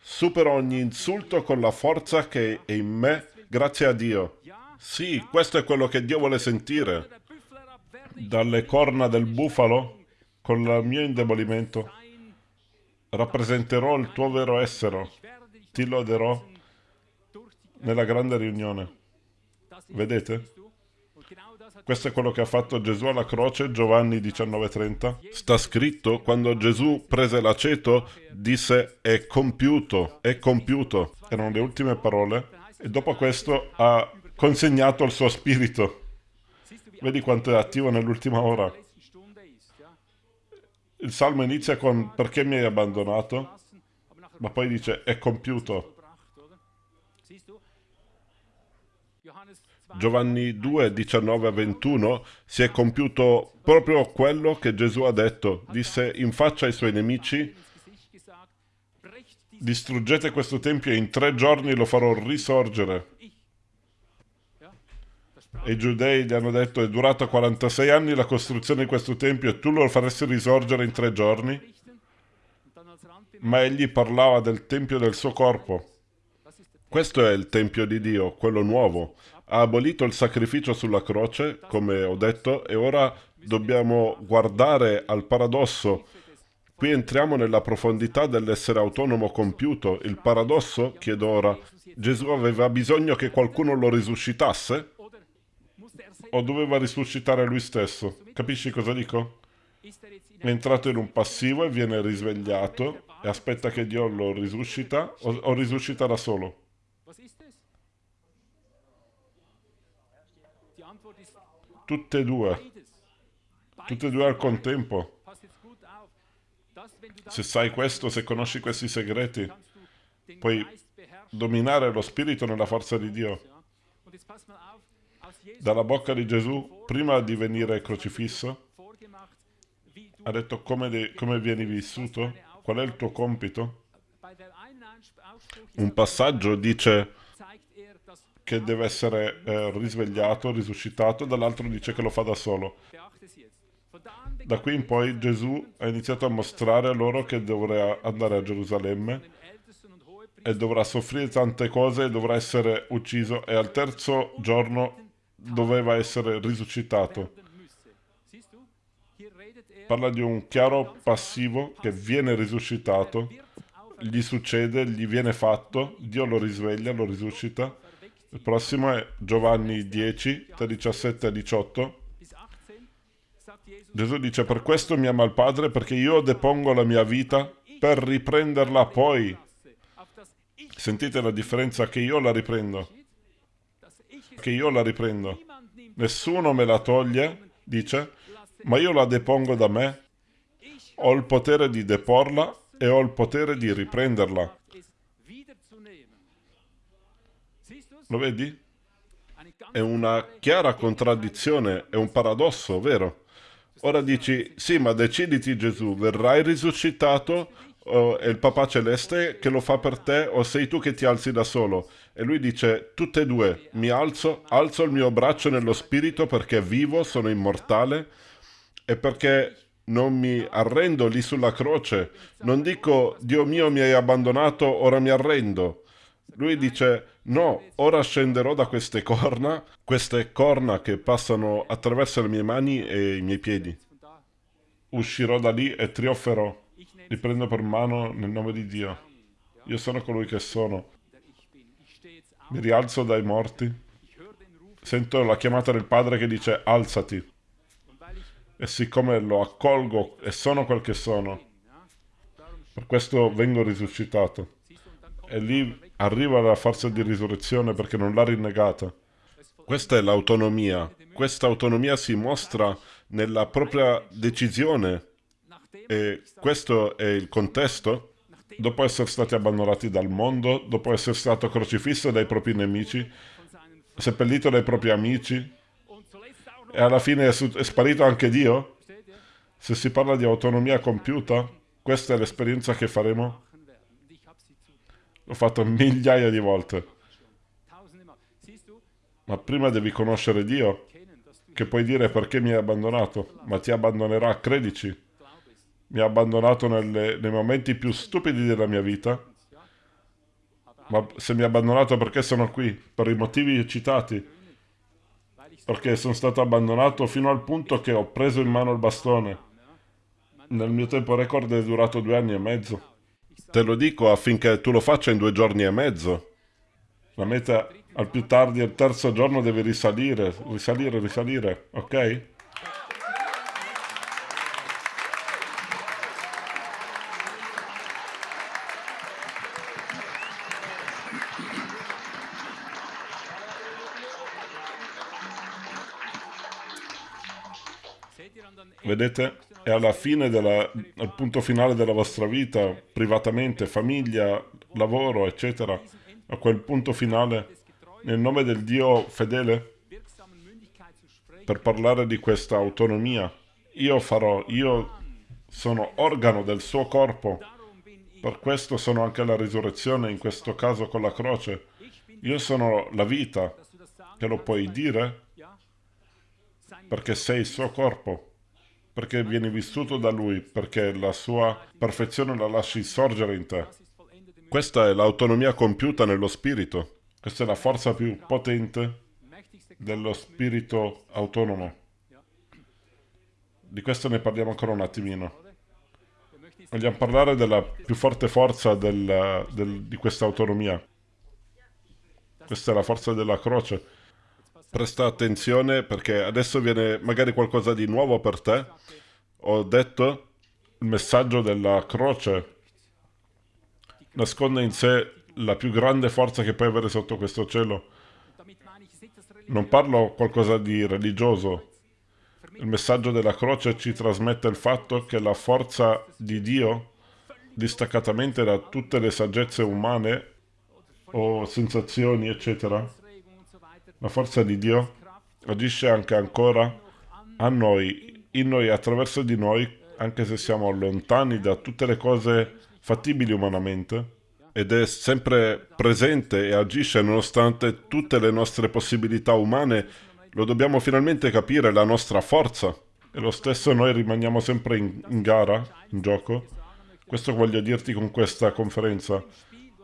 Supero ogni insulto con la forza che è in me, grazie a Dio. Sì, questo è quello che Dio vuole sentire. Dalle corna del bufalo, con il mio indebolimento, rappresenterò il tuo vero essere. Ti loderò nella grande riunione. Vedete? Questo è quello che ha fatto Gesù alla croce, Giovanni 19:30. Sta scritto, quando Gesù prese l'aceto, disse è compiuto, è compiuto. Erano le ultime parole. E dopo questo ha consegnato il suo spirito. Vedi quanto è attivo nell'ultima ora. Il salmo inizia con perché mi hai abbandonato, ma poi dice è compiuto. Giovanni 2, 19 21 si è compiuto proprio quello che Gesù ha detto. Disse in faccia ai suoi nemici, distruggete questo tempio e in tre giorni lo farò risorgere. E i giudei gli hanno detto è durata 46 anni la costruzione di questo tempio e tu lo faresti risorgere in tre giorni? Ma egli parlava del tempio del suo corpo. Questo è il tempio di Dio, quello nuovo. Ha abolito il sacrificio sulla croce, come ho detto, e ora dobbiamo guardare al paradosso. Qui entriamo nella profondità dell'essere autonomo compiuto. Il paradosso, chiedo ora, Gesù aveva bisogno che qualcuno lo risuscitasse? O doveva risuscitare lui stesso. Capisci cosa dico? È entrato in un passivo e viene risvegliato e aspetta che Dio lo risuscita o, o risuscita da solo. Tutte e due. Tutte e due al contempo. Se sai questo, se conosci questi segreti, puoi dominare lo spirito nella forza di Dio dalla bocca di Gesù prima di venire crocifisso? Ha detto come, de, come vieni vissuto? Qual è il tuo compito? Un passaggio dice che deve essere eh, risvegliato, risuscitato, dall'altro dice che lo fa da solo. Da qui in poi Gesù ha iniziato a mostrare loro che dovrà andare a Gerusalemme e dovrà soffrire tante cose e dovrà essere ucciso e al terzo giorno doveva essere risuscitato. Parla di un chiaro passivo che viene risuscitato, gli succede, gli viene fatto, Dio lo risveglia, lo risuscita. Il prossimo è Giovanni 10, da 17 a 18. Gesù dice, per questo mi ama il Padre, perché io depongo la mia vita per riprenderla poi. Sentite la differenza che io la riprendo che io la riprendo. Nessuno me la toglie, dice, ma io la depongo da me. Ho il potere di deporla e ho il potere di riprenderla. Lo vedi? È una chiara contraddizione, è un paradosso, vero? Ora dici, sì, ma deciditi Gesù, verrai risuscitato o è il papà celeste che lo fa per te o sei tu che ti alzi da solo? E lui dice, tutte e due, mi alzo, alzo il mio braccio nello spirito perché vivo, sono immortale e perché non mi arrendo lì sulla croce. Non dico, Dio mio mi hai abbandonato, ora mi arrendo. Lui dice, no, ora scenderò da queste corna, queste corna che passano attraverso le mie mani e i miei piedi. Uscirò da lì e trionferò. Li prendo per mano nel nome di Dio. Io sono colui che sono. Mi rialzo dai morti. Sento la chiamata del Padre che dice alzati. E siccome lo accolgo e sono quel che sono, per questo vengo risuscitato. E lì arriva la forza di risurrezione perché non l'ha rinnegata. Questa è l'autonomia. Questa autonomia si mostra nella propria decisione. E questo è il contesto. Dopo essere stati abbandonati dal mondo, dopo essere stato crocifisso dai propri nemici, seppellito dai propri amici, e alla fine è, sparito anche Dio? Se si parla di autonomia compiuta, questa è l'esperienza che faremo L'ho fatto migliaia di volte. Ma prima devi conoscere Dio, che puoi dire perché mi hai abbandonato, ma ti abbandonerà, credici. Mi ha abbandonato nelle, nei momenti più stupidi della mia vita, ma se mi ha abbandonato perché sono qui, per i motivi citati, perché sono stato abbandonato fino al punto che ho preso in mano il bastone. Nel mio tempo record è durato due anni e mezzo. Te lo dico affinché tu lo faccia in due giorni e mezzo. La meta al più tardi il terzo giorno deve risalire, risalire, risalire, ok? Vedete? E alla fine, della, al punto finale della vostra vita, privatamente, famiglia, lavoro, eccetera, a quel punto finale, nel nome del Dio fedele, per parlare di questa autonomia, io farò, io sono organo del suo corpo, per questo sono anche la risurrezione, in questo caso con la croce. Io sono la vita, che lo puoi dire, perché sei il suo corpo perché vieni vissuto da Lui, perché la sua perfezione la lasci sorgere in te. Questa è l'autonomia compiuta nello spirito. Questa è la forza più potente dello spirito autonomo. Di questo ne parliamo ancora un attimino. Vogliamo parlare della più forte forza del, del, di questa autonomia. Questa è la forza della croce presta attenzione perché adesso viene magari qualcosa di nuovo per te. Ho detto il messaggio della croce nasconde in sé la più grande forza che puoi avere sotto questo cielo. Non parlo qualcosa di religioso. Il messaggio della croce ci trasmette il fatto che la forza di Dio, distaccatamente da tutte le saggezze umane o sensazioni, eccetera, la forza di Dio agisce anche ancora a noi, in noi, attraverso di noi, anche se siamo lontani da tutte le cose fattibili umanamente, ed è sempre presente e agisce nonostante tutte le nostre possibilità umane, lo dobbiamo finalmente capire, la nostra forza. E lo stesso noi rimaniamo sempre in, in gara, in gioco. Questo voglio dirti con questa conferenza.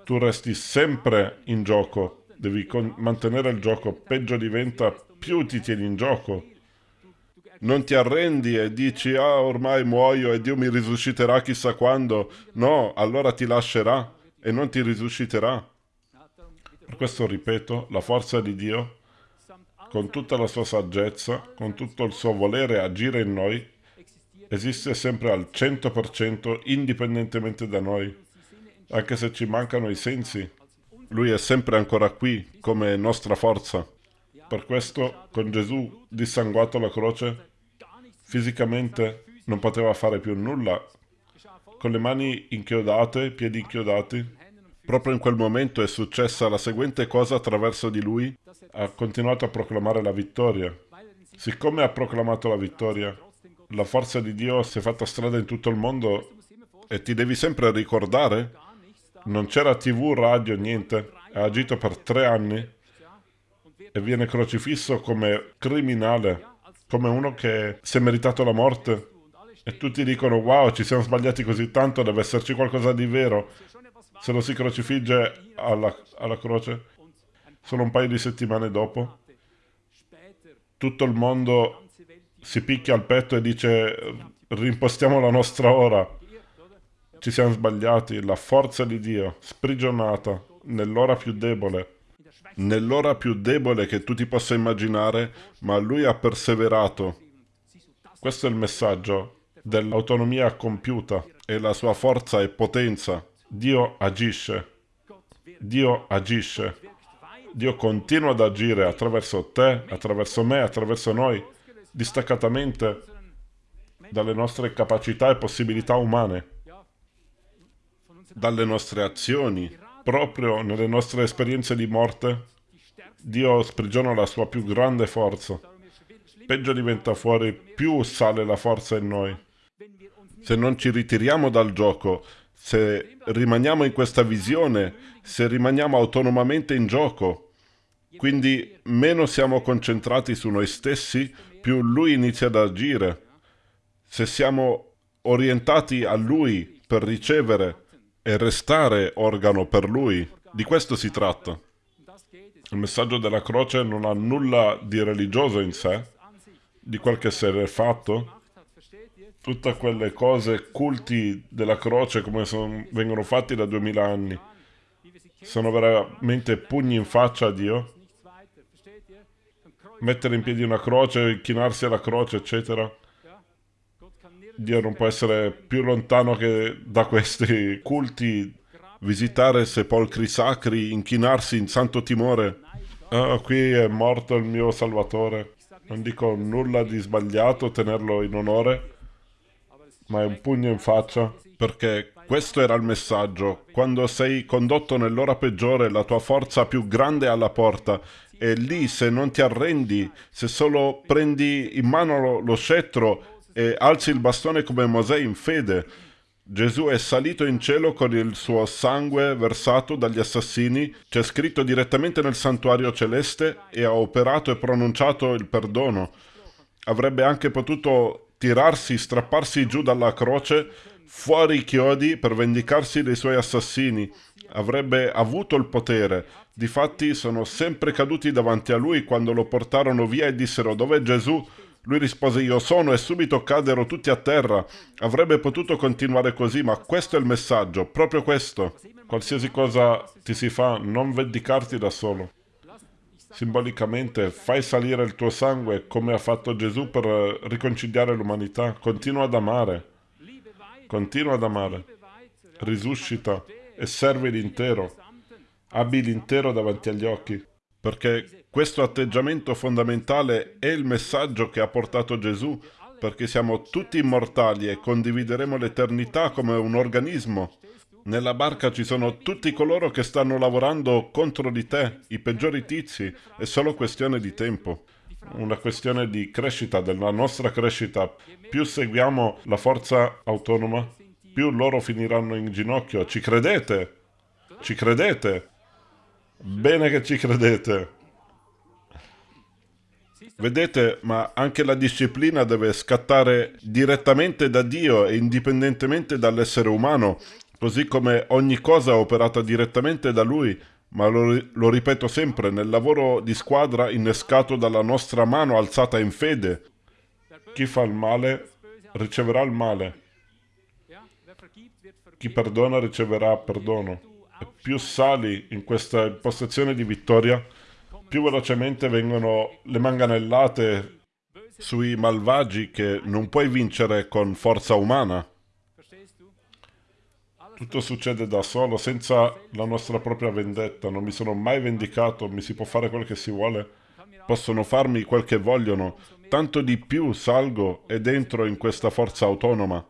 Tu resti sempre in gioco, devi mantenere il gioco, peggio diventa, più ti tieni in gioco. Non ti arrendi e dici, ah, ormai muoio e Dio mi risusciterà chissà quando. No, allora ti lascerà e non ti risusciterà. Per questo ripeto, la forza di Dio, con tutta la sua saggezza, con tutto il suo volere agire in noi, esiste sempre al 100% indipendentemente da noi, anche se ci mancano i sensi, lui è sempre ancora qui come nostra forza. Per questo, con Gesù dissanguato alla croce, fisicamente non poteva fare più nulla. Con le mani inchiodate, piedi inchiodati, proprio in quel momento è successa la seguente cosa attraverso di lui. Ha continuato a proclamare la vittoria. Siccome ha proclamato la vittoria, la forza di Dio si è fatta strada in tutto il mondo e ti devi sempre ricordare? Non c'era tv, radio, niente. Ha agito per tre anni e viene crocifisso come criminale, come uno che si è meritato la morte. E tutti dicono, wow, ci siamo sbagliati così tanto, deve esserci qualcosa di vero. Se lo si crocifigge alla, alla croce, solo un paio di settimane dopo, tutto il mondo si picchia al petto e dice, rimpostiamo la nostra ora. Ci siamo sbagliati, la forza di Dio, sprigionata, nell'ora più debole nell'ora più debole che tu ti possa immaginare, ma lui ha perseverato. Questo è il messaggio dell'autonomia compiuta e la sua forza e potenza. Dio agisce. Dio agisce. Dio continua ad agire attraverso te, attraverso me, attraverso noi, distaccatamente dalle nostre capacità e possibilità umane, dalle nostre azioni, proprio nelle nostre esperienze di morte, Dio sprigiona la sua più grande forza. Peggio diventa fuori, più sale la forza in noi. Se non ci ritiriamo dal gioco, se rimaniamo in questa visione, se rimaniamo autonomamente in gioco, quindi meno siamo concentrati su noi stessi, più Lui inizia ad agire. Se siamo orientati a Lui per ricevere e restare organo per Lui, di questo si tratta. Il messaggio della croce non ha nulla di religioso in sé, di quel che si è fatto. Tutte quelle cose, culti della croce come son, vengono fatti da duemila anni, sono veramente pugni in faccia a Dio. Mettere in piedi una croce, chinarsi alla croce, eccetera. Dio non può essere più lontano che da questi culti visitare sepolcri sacri, inchinarsi in santo timore. Ah, qui è morto il mio Salvatore. Non dico nulla di sbagliato tenerlo in onore, ma è un pugno in faccia, perché questo era il messaggio. Quando sei condotto nell'ora peggiore, la tua forza più grande è alla porta. E lì, se non ti arrendi, se solo prendi in mano lo, lo scettro e alzi il bastone come Mosè in fede, Gesù è salito in cielo con il suo sangue versato dagli assassini, c'è scritto direttamente nel santuario celeste e ha operato e pronunciato il perdono. Avrebbe anche potuto tirarsi, strapparsi giù dalla croce, fuori i chiodi per vendicarsi dei suoi assassini. Avrebbe avuto il potere. Difatti sono sempre caduti davanti a lui quando lo portarono via e dissero dov'è Gesù? Lui rispose io sono e subito caddero tutti a terra. Avrebbe potuto continuare così, ma questo è il messaggio, proprio questo. Qualsiasi cosa ti si fa, non vendicarti da solo. Simbolicamente, fai salire il tuo sangue come ha fatto Gesù per riconciliare l'umanità. Continua ad amare. Continua ad amare. Risuscita e servi l'intero. Abbi l'intero davanti agli occhi. Perché questo atteggiamento fondamentale è il messaggio che ha portato Gesù, perché siamo tutti immortali e condivideremo l'eternità come un organismo. Nella barca ci sono tutti coloro che stanno lavorando contro di te, i peggiori tizi, è solo questione di tempo. Una questione di crescita, della nostra crescita. Più seguiamo la forza autonoma, più loro finiranno in ginocchio. Ci credete? Ci credete? Bene che ci credete. Vedete, ma anche la disciplina deve scattare direttamente da Dio e indipendentemente dall'essere umano, così come ogni cosa è operata direttamente da Lui, ma lo, lo, ripeto sempre, nel lavoro di squadra innescato dalla nostra mano alzata in fede. Chi fa il male riceverà il male. Chi perdona riceverà perdono. Più sali in questa impostazione di vittoria, più velocemente vengono le manganellate sui malvagi che non puoi vincere con forza umana. Tutto succede da solo, senza la nostra propria vendetta. Non mi sono mai vendicato, mi si può fare quel che si vuole. Possono farmi quel che vogliono. Tanto di più salgo e dentro in questa forza autonoma.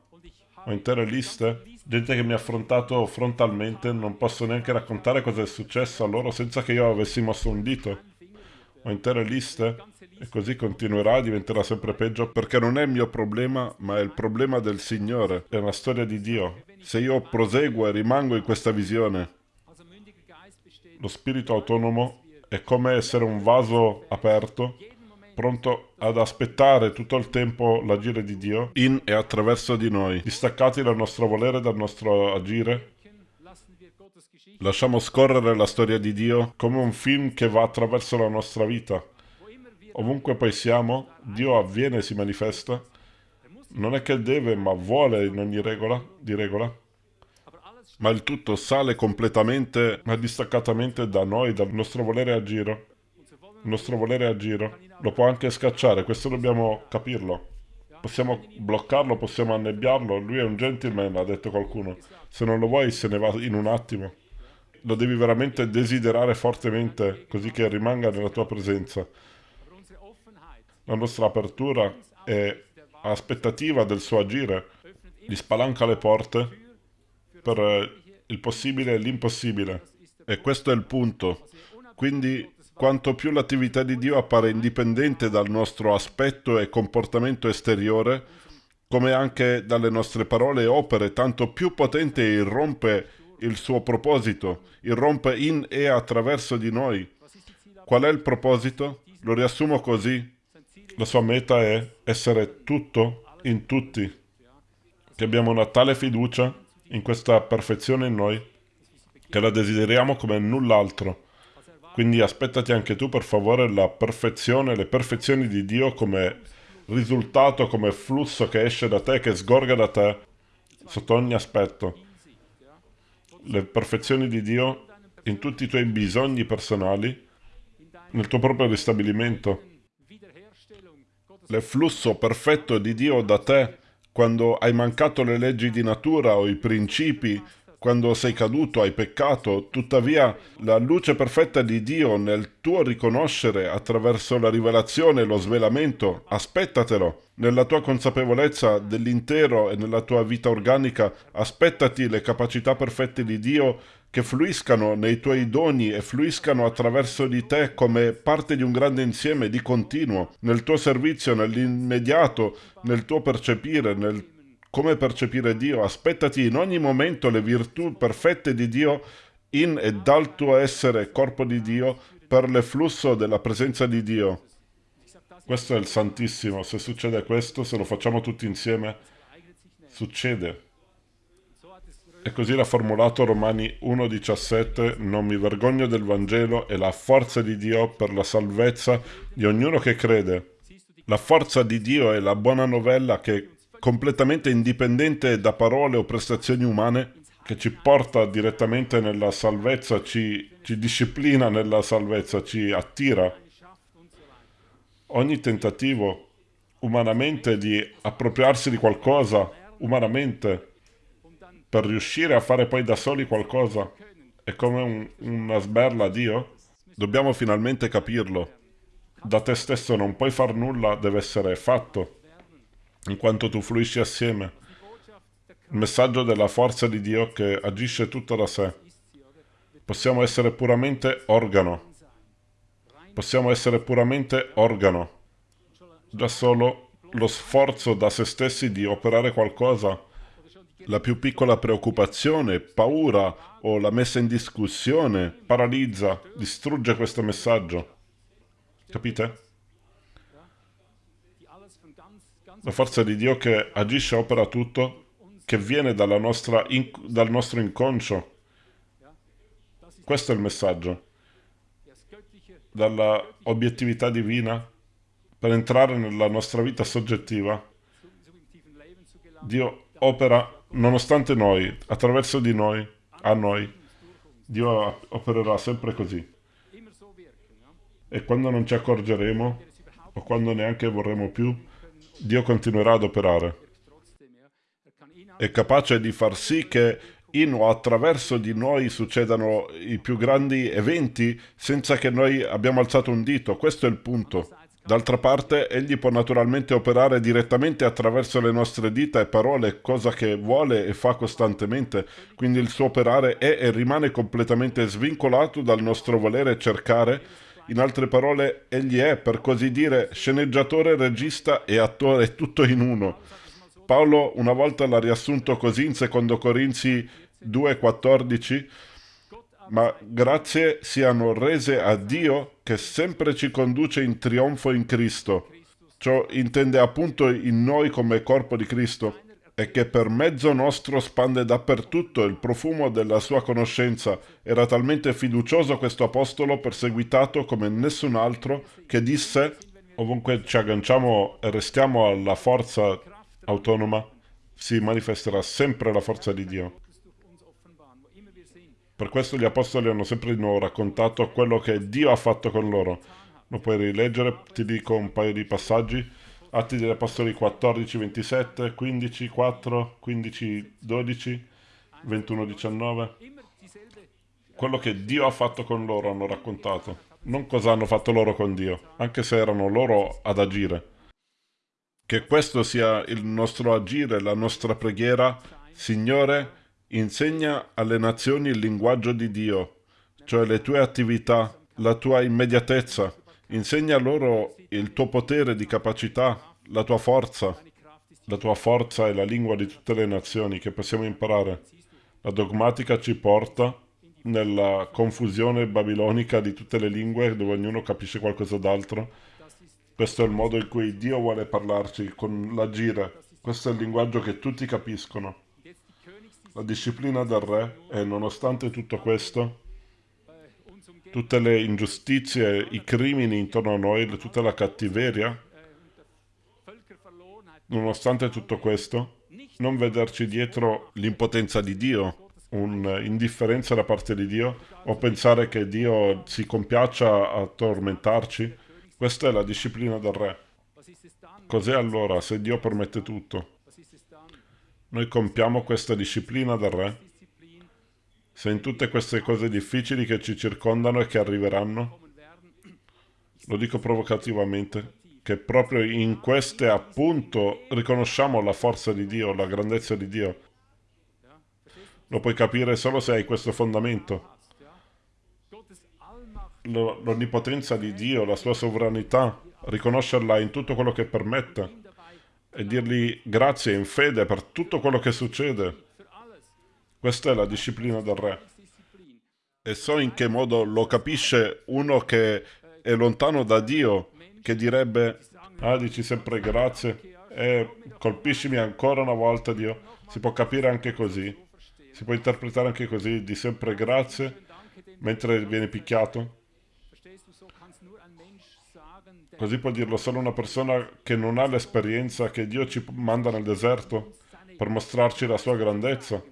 Ho intere liste, gente che mi ha affrontato frontalmente, non posso neanche raccontare cosa è successo a loro senza che io avessi mosso un dito ho intere liste E così continuerà, diventerà sempre peggio, perché non è il mio problema, ma è il problema del Signore. È una storia di Dio. Se io proseguo e rimango in questa visione, lo spirito autonomo è come essere un vaso aperto, pronto ad aspettare tutto il tempo l'agire di Dio in e attraverso di noi, distaccati dal nostro volere, dal nostro agire. Lasciamo scorrere la storia di Dio come un film che va attraverso la nostra vita. Ovunque poi siamo, Dio avviene e si manifesta. Non è che deve, ma vuole in ogni regola, di regola. Ma il tutto sale completamente, ma distaccatamente da noi, dal nostro volere a giro. Il nostro volere a giro. Lo può anche scacciare, questo dobbiamo capirlo. Possiamo bloccarlo, possiamo annebbiarlo. Lui è un gentleman, ha detto qualcuno. Se non lo vuoi se ne va in un attimo. Lo devi veramente desiderare fortemente, così che rimanga nella tua presenza la nostra apertura e aspettativa del suo agire, gli spalanca le porte per il possibile e l'impossibile. E questo è il punto. Quindi quanto più l'attività di Dio appare indipendente dal nostro aspetto e comportamento esteriore, come anche dalle nostre parole e opere, tanto più potente irrompe il suo proposito, irrompe in e attraverso di noi. Qual è il proposito? Lo riassumo così. La sua meta è essere tutto in tutti, che abbiamo una tale fiducia in questa perfezione in noi che la desideriamo come null'altro. Quindi aspettati anche tu per favore la perfezione, le perfezioni di Dio come risultato, come flusso che esce da te, che sgorga da te sotto ogni aspetto. Le perfezioni di Dio in tutti i tuoi bisogni personali, nel tuo proprio ristabilimento l'efflusso perfetto di Dio da te quando hai mancato le leggi di natura o i principi, quando sei caduto, hai peccato, tuttavia la luce perfetta di Dio nel tuo riconoscere attraverso la rivelazione e lo svelamento, aspettatelo. Nella tua consapevolezza dell'intero e nella tua vita organica, aspettati le capacità perfette di Dio che fluiscano nei tuoi doni e fluiscano attraverso di te come parte di un grande insieme di continuo, nel tuo servizio, nell'immediato, nel tuo percepire, nel come percepire Dio. Aspettati in ogni momento le virtù perfette di Dio in e dal tuo essere corpo di Dio per l'efflusso della presenza di Dio. Questo è il Santissimo. Se succede questo, se lo facciamo tutti insieme, succede. E così l'ha formulato Romani 1,17 Non mi vergogno del Vangelo e la forza di Dio per la salvezza di ognuno che crede. La forza di Dio è la buona novella che completamente indipendente da parole o prestazioni umane, che ci porta direttamente nella salvezza, ci, ci disciplina nella salvezza, ci attira. Ogni tentativo umanamente di appropriarsi di qualcosa, umanamente, per riuscire a fare poi da soli qualcosa è come un, una sberla a Dio? Dobbiamo finalmente capirlo. Da te stesso non puoi far nulla, deve essere fatto, in quanto tu fluisci assieme. Il messaggio della forza di Dio che agisce tutto da sé. Possiamo essere puramente organo. Possiamo essere puramente organo. Già solo lo sforzo da se stessi di operare qualcosa la più piccola preoccupazione, paura o la messa in discussione paralizza, distrugge questo messaggio. Capite? La forza di Dio che agisce opera tutto, che viene nostra, dal nostro inconscio. Questo è il messaggio. Dalla obiettività divina per entrare nella nostra vita soggettiva. Dio opera nonostante noi, attraverso di noi, a noi. Dio opererà sempre così. E quando non ci accorgeremo, o quando neanche vorremmo più, Dio continuerà ad operare. È capace di far sì che in o attraverso di noi succedano i più grandi eventi senza che noi abbiamo alzato un dito. Questo è il punto. D'altra parte, egli può naturalmente operare direttamente attraverso le nostre dita e parole, cosa che vuole e fa costantemente, quindi il suo operare è e rimane completamente svincolato dal nostro volere cercare In altre parole, egli è, per così dire, sceneggiatore, regista e attore tutto in uno. Paolo una volta l'ha riassunto così in 2 Corinzi 2,14 ma grazie siano rese a Dio che sempre ci conduce in trionfo in Cristo. Ciò intende appunto in noi come corpo di Cristo e che per mezzo nostro spande dappertutto il profumo della sua conoscenza. Era talmente fiducioso questo apostolo perseguitato come nessun altro che disse ovunque ci agganciamo e restiamo alla forza autonoma si manifesterà sempre la forza di Dio. Per questo gli apostoli hanno sempre di nuovo raccontato quello che Dio ha fatto con loro. Lo puoi rileggere, ti dico un paio di passaggi. Atti degli Apostoli 14, 27, 15, 4, 15, 12, 21, 19. Quello che Dio ha fatto con loro hanno raccontato, non cosa hanno fatto loro con Dio, anche se erano loro ad agire. Che questo sia il nostro agire, la nostra preghiera. Signore, Insegna alle nazioni il linguaggio di Dio, cioè le tue attività, la tua immediatezza. Insegna loro il tuo potere di capacità, la tua forza. La tua forza è la lingua di tutte le nazioni che possiamo imparare. La dogmatica ci porta nella confusione babilonica di tutte le lingue dove ognuno capisce qualcosa d'altro. Questo è il modo in cui Dio vuole parlarci, con l'agire. Questo è il linguaggio che tutti capiscono la disciplina del re e nonostante tutto questo, tutte le ingiustizie, i crimini intorno a noi, tutta la cattiveria, nonostante tutto questo, non vederci dietro l'impotenza di Dio, un'indifferenza da parte di Dio, o pensare che Dio si compiaccia a tormentarci, questa è la disciplina del re. Cos'è allora se Dio permette tutto? Noi compiamo questa disciplina del Re? Se in tutte queste cose difficili che ci circondano e che arriveranno, lo dico provocativamente, che proprio in queste appunto riconosciamo la forza di Dio, la grandezza di Dio. Lo puoi capire solo se hai questo fondamento. L'onnipotenza di Dio, la sua sovranità, riconoscerla in tutto quello che permette e dirgli grazie in fede per tutto quello che succede. Questa è la disciplina del re. E so in che modo lo capisce uno che è lontano da Dio, che direbbe, ah, dici sempre grazie, e colpiscimi ancora una volta, Dio. Si può capire anche così. Si può interpretare anche così, di sempre grazie, mentre viene picchiato. Così può dirlo solo una persona che non ha l'esperienza che Dio ci manda nel deserto per mostrarci la sua grandezza.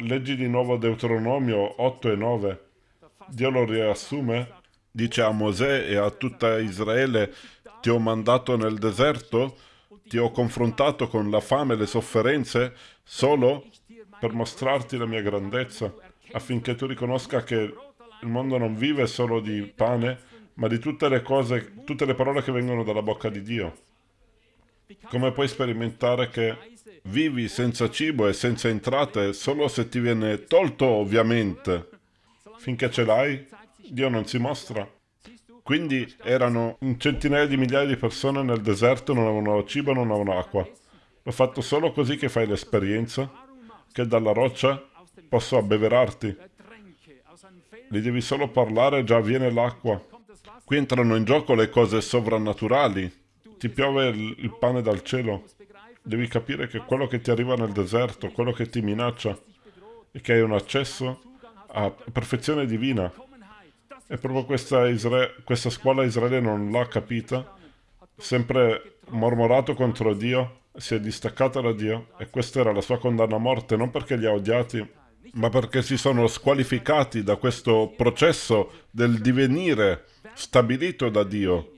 Leggi di nuovo Deuteronomio 8 e 9. Dio lo riassume, dice a Mosè e a tutta Israele, ti ho mandato nel deserto, ti ho confrontato con la fame e le sofferenze solo per mostrarti la mia grandezza, affinché tu riconosca che il mondo non vive solo di pane, ma di tutte le cose, tutte le parole che vengono dalla bocca di Dio. Come puoi sperimentare che vivi senza cibo e senza entrate solo se ti viene tolto, ovviamente. Finché ce l'hai, Dio non si mostra. Quindi erano centinaia di migliaia di persone nel deserto, non avevano cibo, non avevano acqua. L'ho fatto solo così che fai l'esperienza che dalla roccia posso abbeverarti. Gli devi solo parlare già viene l'acqua. Qui entrano in gioco le cose sovrannaturali. Ti piove il, pane dal cielo. Devi capire che quello che ti arriva nel deserto, quello che ti minaccia, è che hai un accesso a perfezione divina. E proprio questa, Isra questa scuola Israele non l'ha capita, sempre mormorato contro Dio, si è distaccata da Dio e questa era la sua condanna a morte, non perché li ha odiati, ma perché si sono squalificati da questo processo del divenire stabilito da Dio,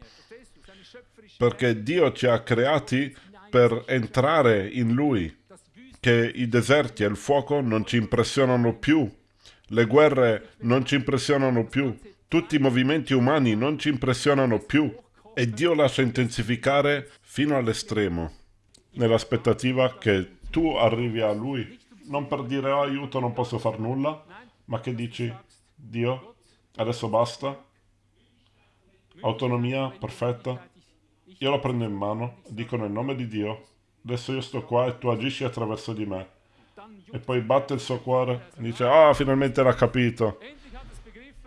perché Dio ci ha creati per entrare in Lui, che i deserti e il fuoco non ci impressionano più, le guerre non ci impressionano più, tutti i movimenti umani non ci impressionano più e Dio lascia intensificare fino all'estremo, nell'aspettativa che tu arrivi a Lui, non per dire oh, aiuto non posso far nulla, ma che dici Dio Adesso basta. Autonomia perfetta. Io lo prendo in mano, dico nel nome di Dio, adesso io sto qua e tu agisci attraverso di me. E poi batte il suo cuore e dice, ah, finalmente l'ha capito.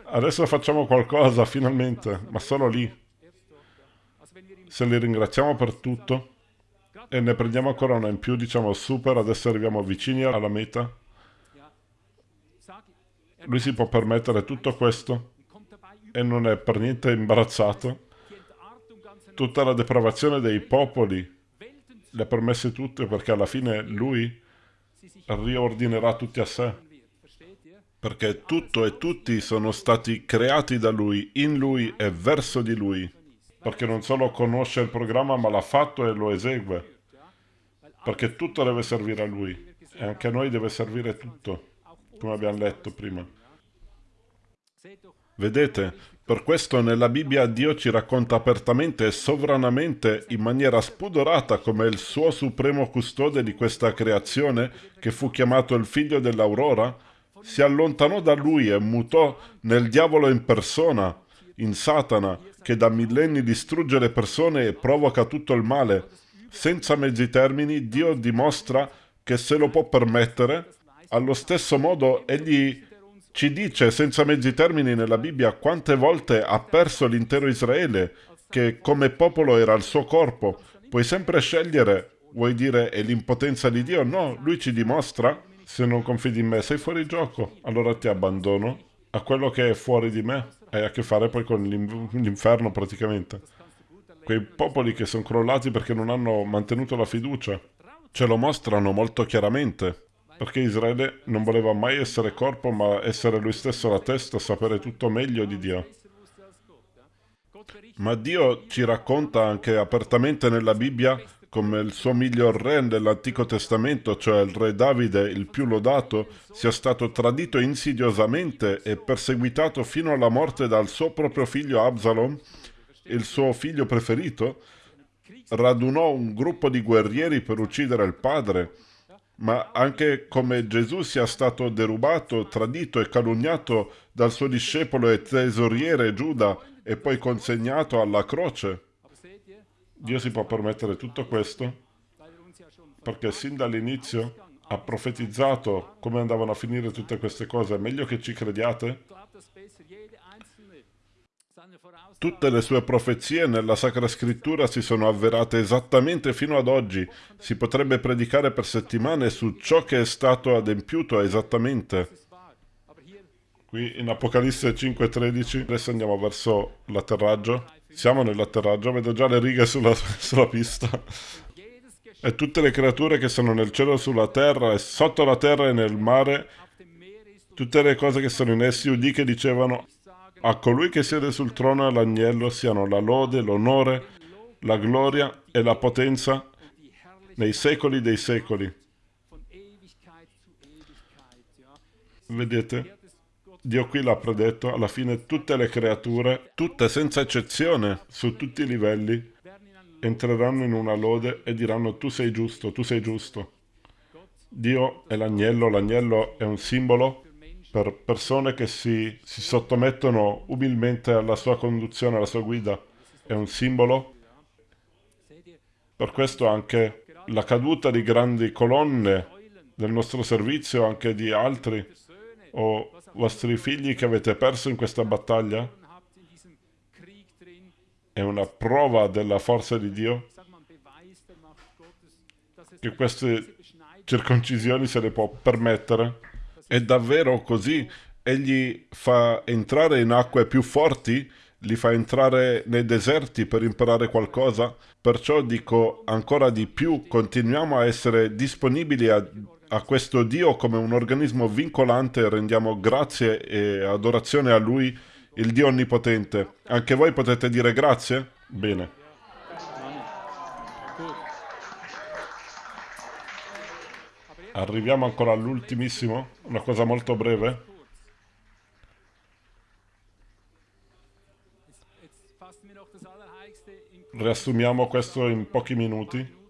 Adesso facciamo qualcosa, finalmente, ma solo lì. Se li ringraziamo per tutto e ne prendiamo ancora una in più, diciamo super, adesso arriviamo vicini alla meta. Lui si può permettere tutto questo e non è per niente imbarazzato. Tutta la depravazione dei popoli le ha permesse tutte perché alla fine lui riordinerà tutti a sé. Perché tutto e tutti sono stati creati da lui, in lui e verso di lui. Perché non solo conosce il programma ma l'ha fatto e lo esegue. Perché tutto deve servire a lui. E anche a noi deve servire tutto, come abbiamo letto prima. Vedete, per questo nella Bibbia Dio ci racconta apertamente e sovranamente, in maniera spudorata, come il suo supremo custode di questa creazione, che fu chiamato il figlio dell'aurora, si allontanò da lui e mutò nel diavolo in persona, in Satana, che da millenni distrugge le persone e provoca tutto il male. Senza mezzi termini, Dio dimostra che se lo può permettere, allo stesso modo egli ci dice senza mezzi termini nella Bibbia quante volte ha perso l'intero Israele, che come popolo era il suo corpo. Puoi sempre scegliere, vuoi dire è l'impotenza di Dio? No, lui ci dimostra, se non confidi in me sei fuori gioco, allora ti abbandono a quello che è fuori di me. Hai a che fare poi con l'inferno praticamente. Quei popoli che sono crollati perché non hanno mantenuto la fiducia, ce lo mostrano molto chiaramente perché Israele non voleva mai essere corpo, ma essere lui stesso la testa, sapere tutto meglio di Dio. Ma Dio ci racconta anche apertamente nella Bibbia come il suo miglior re nell'Antico Testamento, cioè il re Davide, il più lodato, sia stato tradito insidiosamente e perseguitato fino alla morte dal suo proprio figlio Absalom, il suo figlio preferito, radunò un gruppo di guerrieri per uccidere il padre, ma anche come Gesù sia stato derubato, tradito e calunniato dal suo discepolo e tesoriere Giuda e poi consegnato alla croce. Dio si può permettere tutto questo perché sin dall'inizio ha profetizzato come andavano a finire tutte queste cose. È meglio che ci crediate? Tutte le sue profezie nella Sacra Scrittura si sono avverate esattamente fino ad oggi. Si potrebbe predicare per settimane su ciò che è stato adempiuto esattamente. Qui in Apocalisse 5.13, adesso andiamo verso l'atterraggio. Siamo nell'atterraggio, vedo già le righe sulla, sulla pista. E tutte le creature che sono nel cielo, sulla terra e sotto la terra e nel mare, tutte le cose che sono in essi, udì che dicevano a colui che siede sul trono e all'agnello siano la lode, l'onore, la gloria e la potenza nei secoli dei secoli. Vedete? Dio qui l'ha predetto, alla fine tutte le creature, tutte senza eccezione, su tutti i livelli, entreranno in una lode e diranno tu sei giusto, tu sei giusto. Dio è l'agnello, l'agnello è un simbolo per persone che si, si sottomettono umilmente alla sua conduzione, alla sua guida. È un simbolo. Per questo anche la caduta di grandi colonne del nostro servizio, anche di altri, o vostri figli che avete perso in questa battaglia, è una prova della forza di Dio che queste circoncisioni se le può permettere è davvero così? Egli fa entrare in acque più forti? Li fa entrare nei deserti per imparare qualcosa? Perciò dico ancora di più, continuiamo a essere disponibili a, a questo Dio come un organismo vincolante e rendiamo grazie e adorazione a Lui, il Dio Onnipotente. Anche voi potete dire grazie? Bene. Arriviamo ancora all'ultimissimo, una cosa molto breve. Riassumiamo questo in pochi minuti.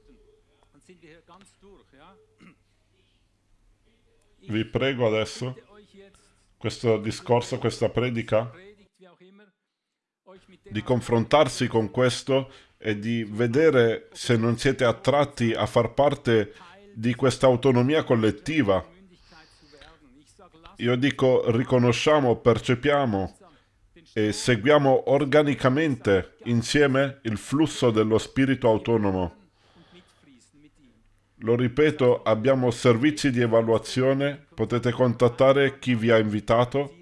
Vi prego adesso, questo discorso, questa predica, di confrontarsi con questo e di vedere se non siete attratti a far parte di questa autonomia collettiva. Io dico riconosciamo, percepiamo e seguiamo organicamente insieme il flusso dello spirito autonomo. Lo ripeto, abbiamo servizi di evaluazione, potete contattare chi vi ha invitato.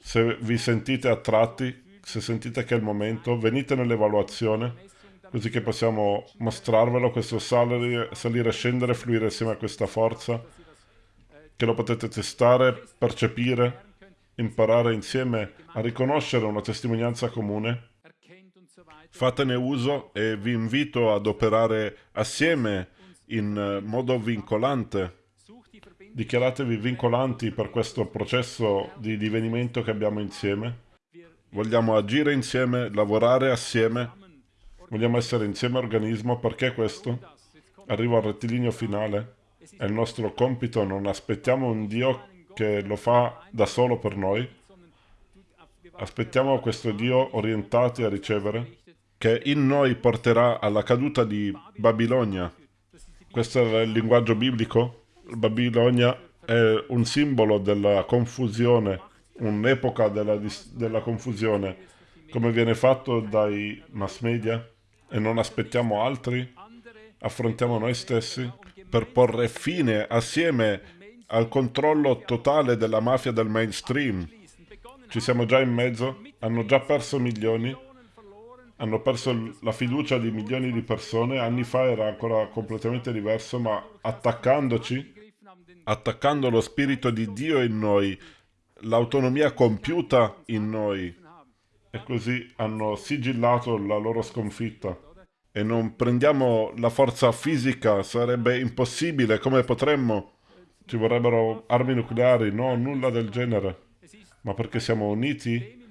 Se vi sentite attratti, se sentite che è il momento, venite nell'evaluazione, così che possiamo mostrarvelo, questo salire, salire, scendere, fluire insieme a questa forza, che lo potete testare, percepire, imparare insieme a riconoscere una testimonianza comune. Fatene uso e vi invito ad operare assieme in eh, modo vincolante. Dichiaratevi vincolanti per questo processo di divenimento che abbiamo insieme. Vogliamo agire insieme, lavorare assieme. Vogliamo essere insieme organismo. Perché questo? Arrivo al rettilineo finale. È il nostro compito, non aspettiamo un Dio che lo fa da solo per noi. Aspettiamo questo Dio orientati a ricevere, che in noi porterà alla caduta di Babilonia. Questo è il linguaggio biblico. Babilonia è un simbolo della confusione, un'epoca della, della confusione, come viene fatto dai mass media, e non aspettiamo altri, affrontiamo noi stessi per porre fine assieme al controllo totale della mafia del mainstream. Ci siamo già in mezzo, hanno già perso milioni, hanno perso la fiducia di milioni di persone, anni fa era ancora completamente diverso, ma attaccandoci, attaccando lo spirito di Dio in noi, l'autonomia compiuta in noi, e così hanno sigillato la loro sconfitta. E non prendiamo la forza fisica, sarebbe impossibile, come potremmo? Ci vorrebbero armi nucleari, no, nulla del genere. Ma perché siamo uniti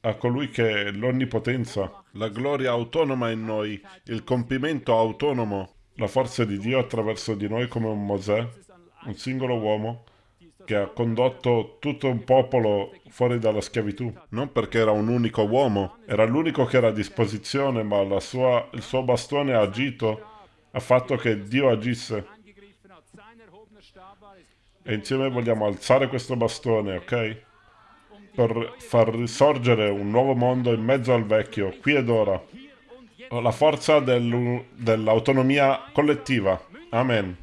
a colui che è l'onnipotenza, la gloria autonoma in noi, il compimento autonomo, la forza di Dio attraverso di noi come un Mosè, un singolo uomo, che ha condotto tutto un popolo fuori dalla schiavitù. Non perché era un unico uomo, era l'unico che era a disposizione, ma sua, il suo bastone ha agito, ha fatto che Dio agisse. E insieme vogliamo alzare questo bastone, ok? Per far risorgere un nuovo mondo in mezzo al vecchio, qui ed ora. La forza dell'autonomia collettiva. Amen. Amen.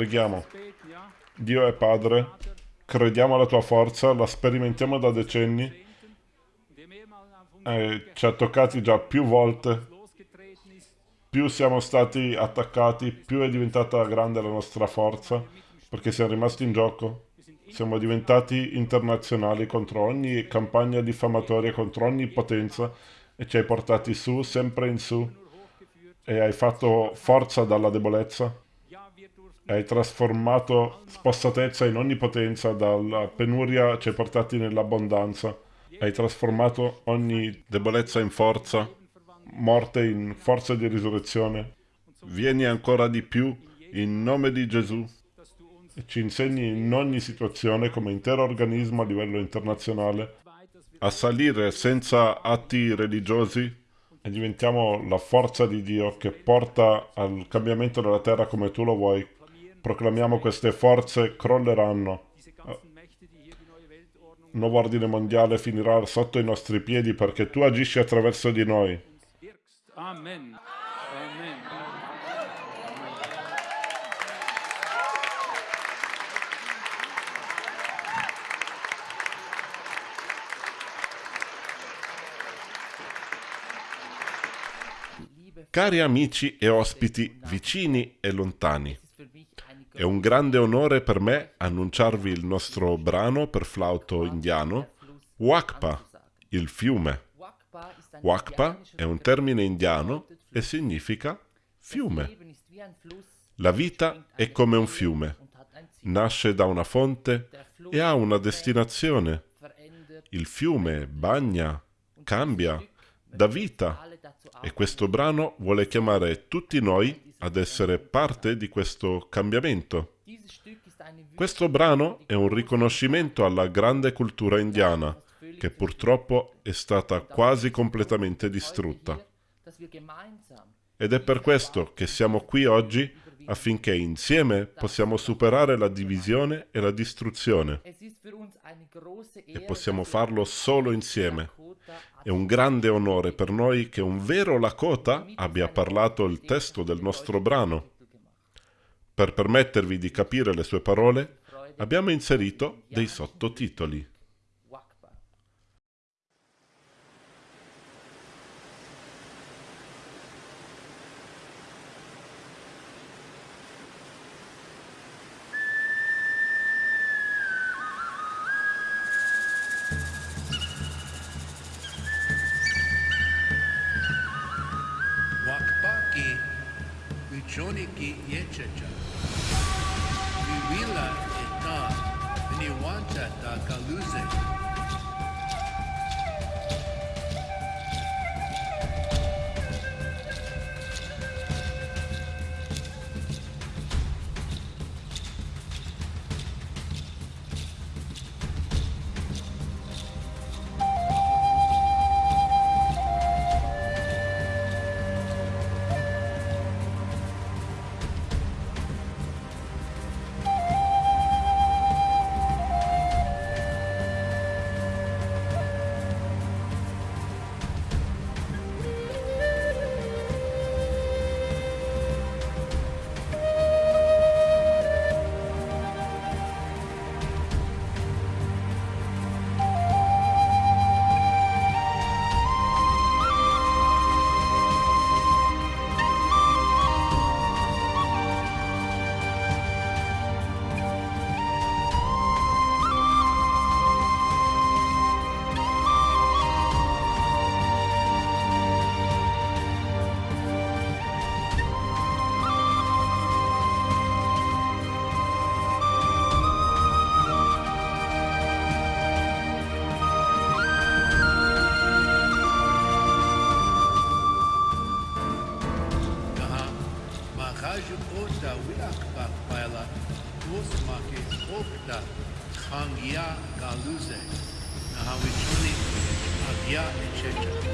Preghiamo. Dio è Padre, crediamo alla tua forza, la sperimentiamo da decenni, eh, ci ha toccati già più volte, più siamo stati attaccati, più è diventata grande la nostra forza, perché siamo rimasti in gioco. Siamo diventati internazionali contro ogni campagna diffamatoria, contro ogni potenza, e ci hai portati su, sempre in su, e hai fatto forza dalla debolezza hai trasformato spossatezza in onnipotenza, dalla penuria ci hai portati nell'abbondanza, hai trasformato ogni debolezza in forza, morte in forza di risurrezione. Vieni ancora di più in nome di Gesù e ci insegni in ogni situazione come intero organismo a livello internazionale a salire senza atti religiosi e diventiamo la forza di Dio che porta al cambiamento della terra come tu lo vuoi proclamiamo queste forze crolleranno. Il nuovo ordine mondiale finirà sotto i nostri piedi perché tu agisci attraverso di noi. Amen. Amen. Cari amici e ospiti vicini e lontani, è un grande onore per me annunciarvi il nostro brano per flauto indiano, Wakpa, il fiume. Wakpa è un termine indiano e significa fiume. La vita è come un fiume. Nasce da una fonte e ha una destinazione. Il fiume bagna, cambia, dà vita. E questo brano vuole chiamare tutti noi ad essere parte di questo cambiamento. Questo brano è un riconoscimento alla grande cultura indiana, che purtroppo è stata quasi completamente distrutta. Ed è per questo che siamo qui oggi affinché insieme possiamo superare la divisione e la distruzione. E possiamo farlo solo insieme. È un grande onore per noi che un vero Lakota abbia parlato il testo del nostro brano. Per permettervi di capire le sue parole, abbiamo inserito dei sottotitoli. yeah.